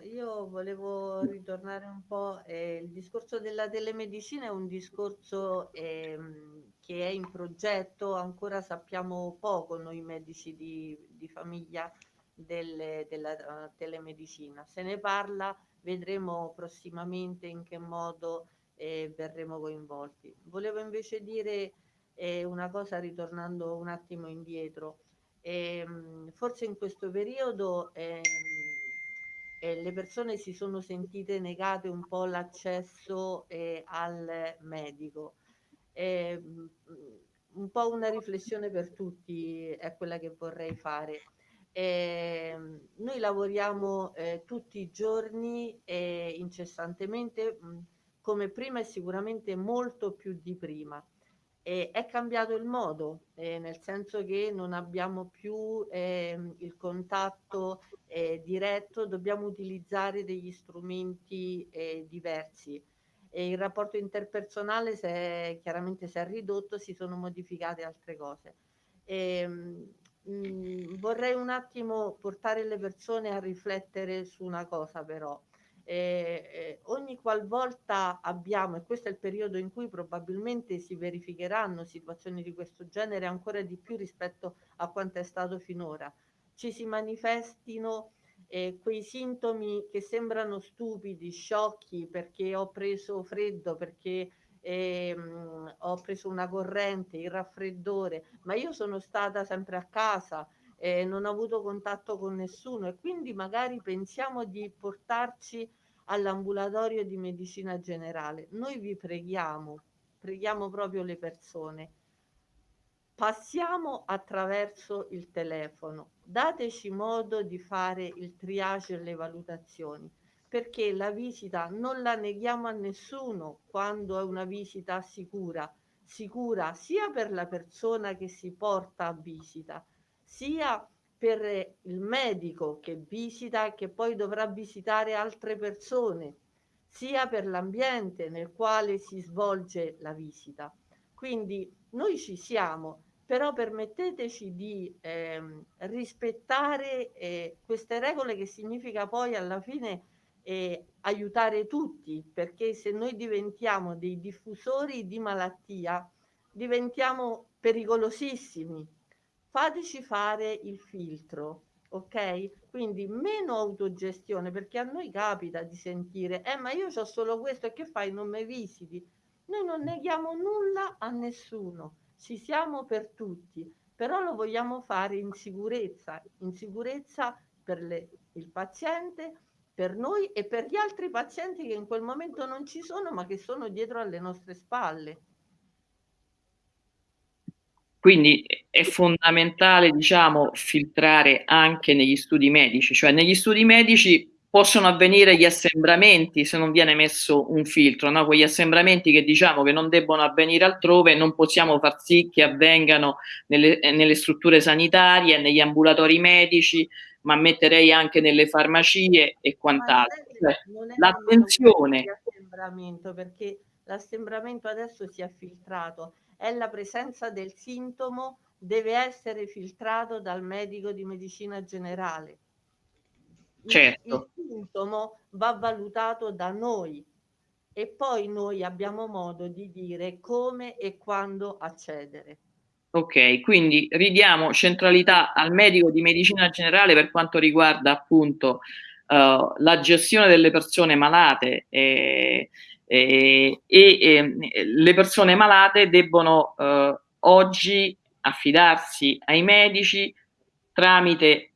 volevo ritornare un po'. Eh, il discorso della telemedicina è un discorso ehm, che è in progetto, ancora sappiamo poco noi medici di, di famiglia delle, della uh, telemedicina. Se ne parla, vedremo prossimamente in che modo eh, verremo coinvolti. Volevo invece dire eh, una cosa ritornando un attimo indietro. Ehm, forse in questo periodo ehm, eh, le persone si sono sentite negate un po' l'accesso eh, al medico. Eh, un po' una riflessione per tutti è quella che vorrei fare. Eh, noi lavoriamo eh, tutti i giorni incessantemente mh, come prima e sicuramente molto più di prima. E è cambiato il modo, eh, nel senso che non abbiamo più eh, il contatto eh, diretto, dobbiamo utilizzare degli strumenti eh, diversi. E il rapporto interpersonale si è, chiaramente si è ridotto, si sono modificate altre cose. E, ehm, mh, mm, vorrei un attimo portare le persone a riflettere su una cosa però eh, ogni qualvolta abbiamo, e questo è il periodo in cui probabilmente si verificheranno situazioni di questo genere ancora di più rispetto a quanto è stato finora, ci si manifestino eh, quei sintomi che sembrano stupidi, sciocchi, perché ho preso freddo, perché eh, ho preso una corrente, il raffreddore, ma io sono stata sempre a casa, eh, non ho avuto contatto con nessuno. E quindi magari pensiamo di portarci all'ambulatorio di medicina generale. Noi vi preghiamo, preghiamo proprio le persone, passiamo attraverso il telefono, dateci modo di fare il triage e le valutazioni, perché la visita non la neghiamo a nessuno quando è una visita sicura, sicura sia per la persona che si porta a visita, sia per il medico che visita, che poi dovrà visitare altre persone, sia per l'ambiente nel quale si svolge la visita. Quindi noi ci siamo, però permetteteci di eh, rispettare eh, queste regole che significa poi alla fine eh, aiutare tutti, perché se noi diventiamo dei diffusori di malattia, diventiamo pericolosissimi fateci fare il filtro, ok? Quindi meno autogestione, perché a noi capita di sentire, eh ma io ho solo questo e che fai? Non mi visiti? Noi non neghiamo nulla a nessuno, ci siamo per tutti, però lo vogliamo fare in sicurezza, in sicurezza per le, il paziente, per noi e per gli altri pazienti che in quel momento non ci sono, ma che sono dietro alle nostre spalle. Quindi è fondamentale, diciamo, filtrare anche negli studi medici, cioè negli studi medici possono avvenire gli assembramenti se non viene messo un filtro, no? quegli assembramenti che diciamo che non debbono avvenire altrove, non possiamo far sì che avvengano nelle, nelle strutture sanitarie, negli ambulatori medici, ma metterei anche nelle farmacie e quant'altro. Cioè, l'attenzione. Perché l'assembramento adesso si è filtrato è la presenza del sintomo deve essere filtrato dal medico di medicina generale. Certo. Il, il sintomo va valutato da noi e poi noi abbiamo modo di dire come e quando accedere. Ok, quindi ridiamo centralità al medico di medicina generale per quanto riguarda appunto uh, la gestione delle persone malate e, e, e, le persone malate debbono eh, oggi affidarsi ai medici tramite,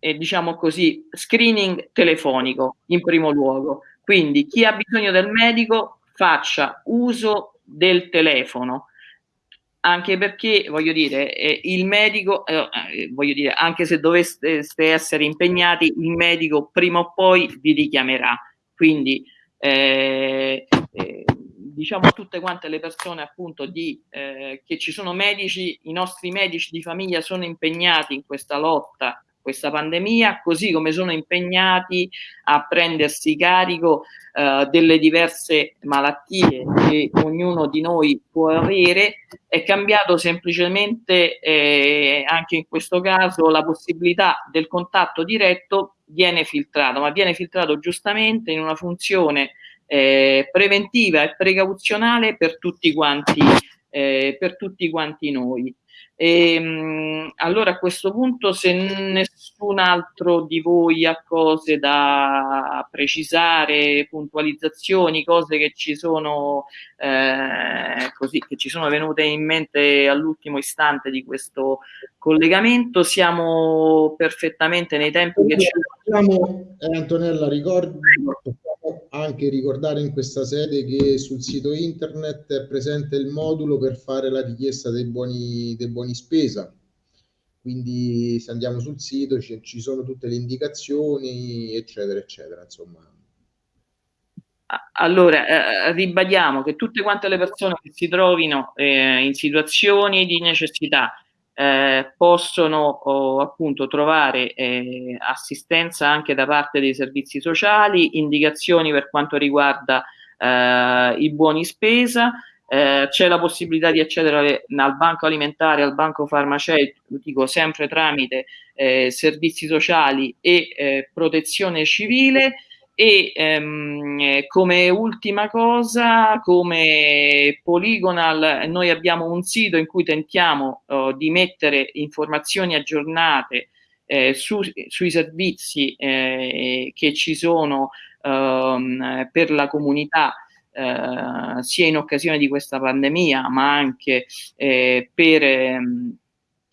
eh, diciamo così, screening telefonico in primo luogo. Quindi chi ha bisogno del medico faccia uso del telefono, anche perché voglio dire, eh, il medico, eh, eh voglio dire, anche se doveste essere impegnati, il medico prima o poi vi richiamerà. Quindi eh, eh, diciamo tutte quante le persone appunto di, eh, che ci sono medici, i nostri medici di famiglia sono impegnati in questa lotta questa pandemia, così come sono impegnati a prendersi carico eh, delle diverse malattie che ognuno di noi può avere, è cambiato semplicemente eh, anche in questo caso la possibilità del contatto diretto viene filtrato, ma viene filtrato giustamente in una funzione eh, preventiva e precauzionale per tutti quanti, eh, per tutti quanti noi. E, ehm, allora a questo punto se nessun altro di voi ha cose da precisare, puntualizzazioni, cose che ci sono eh, così che ci sono venute in mente all'ultimo istante di questo collegamento, siamo perfettamente nei tempi che ci sono. Eh, Antonella, ricordo anche ricordare in questa sede che sul sito internet è presente il modulo per fare la richiesta dei buoni, dei buoni spesa. Quindi se andiamo sul sito ci, ci sono tutte le indicazioni, eccetera, eccetera. Insomma. Allora, eh, ribadiamo che tutte quante le persone che si trovino eh, in situazioni di necessità eh, possono oh, appunto trovare eh, assistenza anche da parte dei servizi sociali, indicazioni per quanto riguarda eh, i buoni spesa, eh, c'è la possibilità di accedere al banco alimentare, al banco farmaceutico, sempre tramite eh, servizi sociali e eh, protezione civile. E ehm, come ultima cosa, come Polygonal, noi abbiamo un sito in cui tentiamo oh, di mettere informazioni aggiornate eh, su, sui servizi eh, che ci sono ehm, per la comunità eh, sia in occasione di questa pandemia ma anche eh, per, ehm,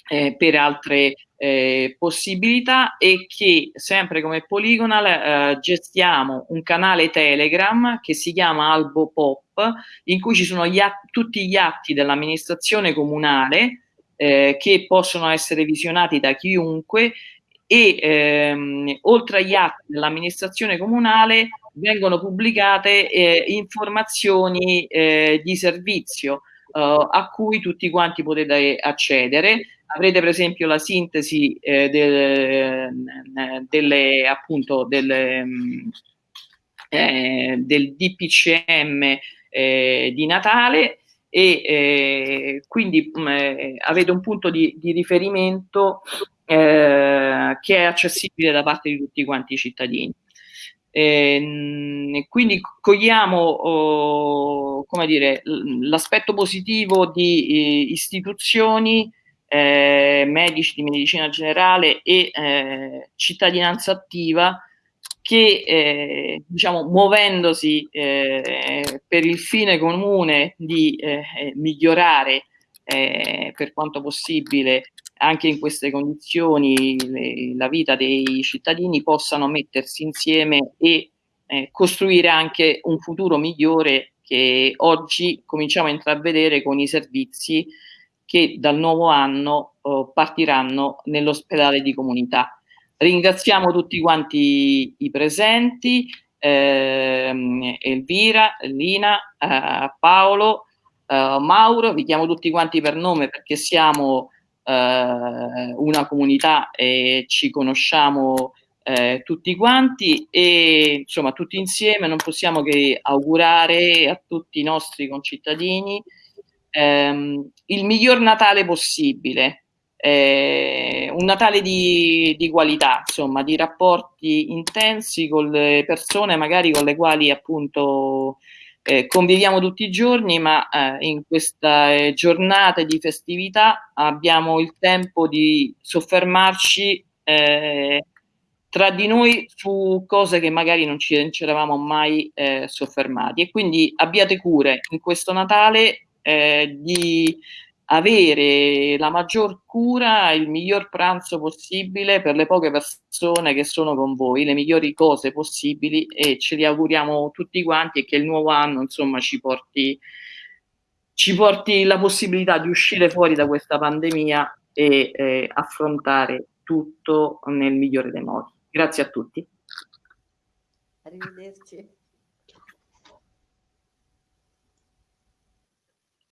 eh, per altre eh, possibilità e che sempre come Polygonal eh, gestiamo un canale Telegram che si chiama Albo Pop in cui ci sono gli tutti gli atti dell'amministrazione comunale eh, che possono essere visionati da chiunque e ehm, oltre agli atti dell'amministrazione comunale vengono pubblicate eh, informazioni eh, di servizio eh, a cui tutti quanti potete accedere avrete per esempio la sintesi eh, del, eh, delle, appunto, delle, mm, eh, del DPCM eh, di Natale e quindi mh, mm, avete un punto di, di riferimento che è accessibile da parte di tutti quanti i cittadini. E, quindi cogliamo oh, l'aspetto positivo di eh, istituzioni eh, medici di medicina generale e eh, cittadinanza attiva che eh, diciamo muovendosi eh, per il fine comune di eh, migliorare eh, per quanto possibile anche in queste condizioni le, la vita dei cittadini possano mettersi insieme e costruire anche un futuro migliore che oggi cominciamo a intravedere con i servizi che dal nuovo anno oh, partiranno nell'ospedale di comunità. Ringraziamo tutti quanti i presenti, ehm, Elvira, Lina, eh, Paolo, eh, Mauro, vi chiamo tutti quanti per nome perché siamo eh, una comunità e ci conosciamo eh, tutti quanti e insomma tutti insieme. Non possiamo che augurare a tutti i nostri concittadini ehm, il miglior Natale possibile, eh, un Natale di, di, qualità, insomma, di rapporti intensi con le persone magari con le quali appunto eh, conviviamo tutti i giorni, ma eh, in queste giornate di festività abbiamo il tempo di soffermarci eh, tra di noi su cose che magari non ci, non ci eravamo mai eh, soffermati. E quindi abbiate cure in questo Natale eh, di avere la maggior cura, il miglior pranzo possibile per le poche persone che sono con voi, le migliori cose possibili e ce li auguriamo tutti quanti e che il nuovo anno insomma ci porti, ci porti la possibilità di uscire fuori da questa pandemia e eh, affrontare tutto nel migliore dei modi. Grazie a tutti. Arrivederci.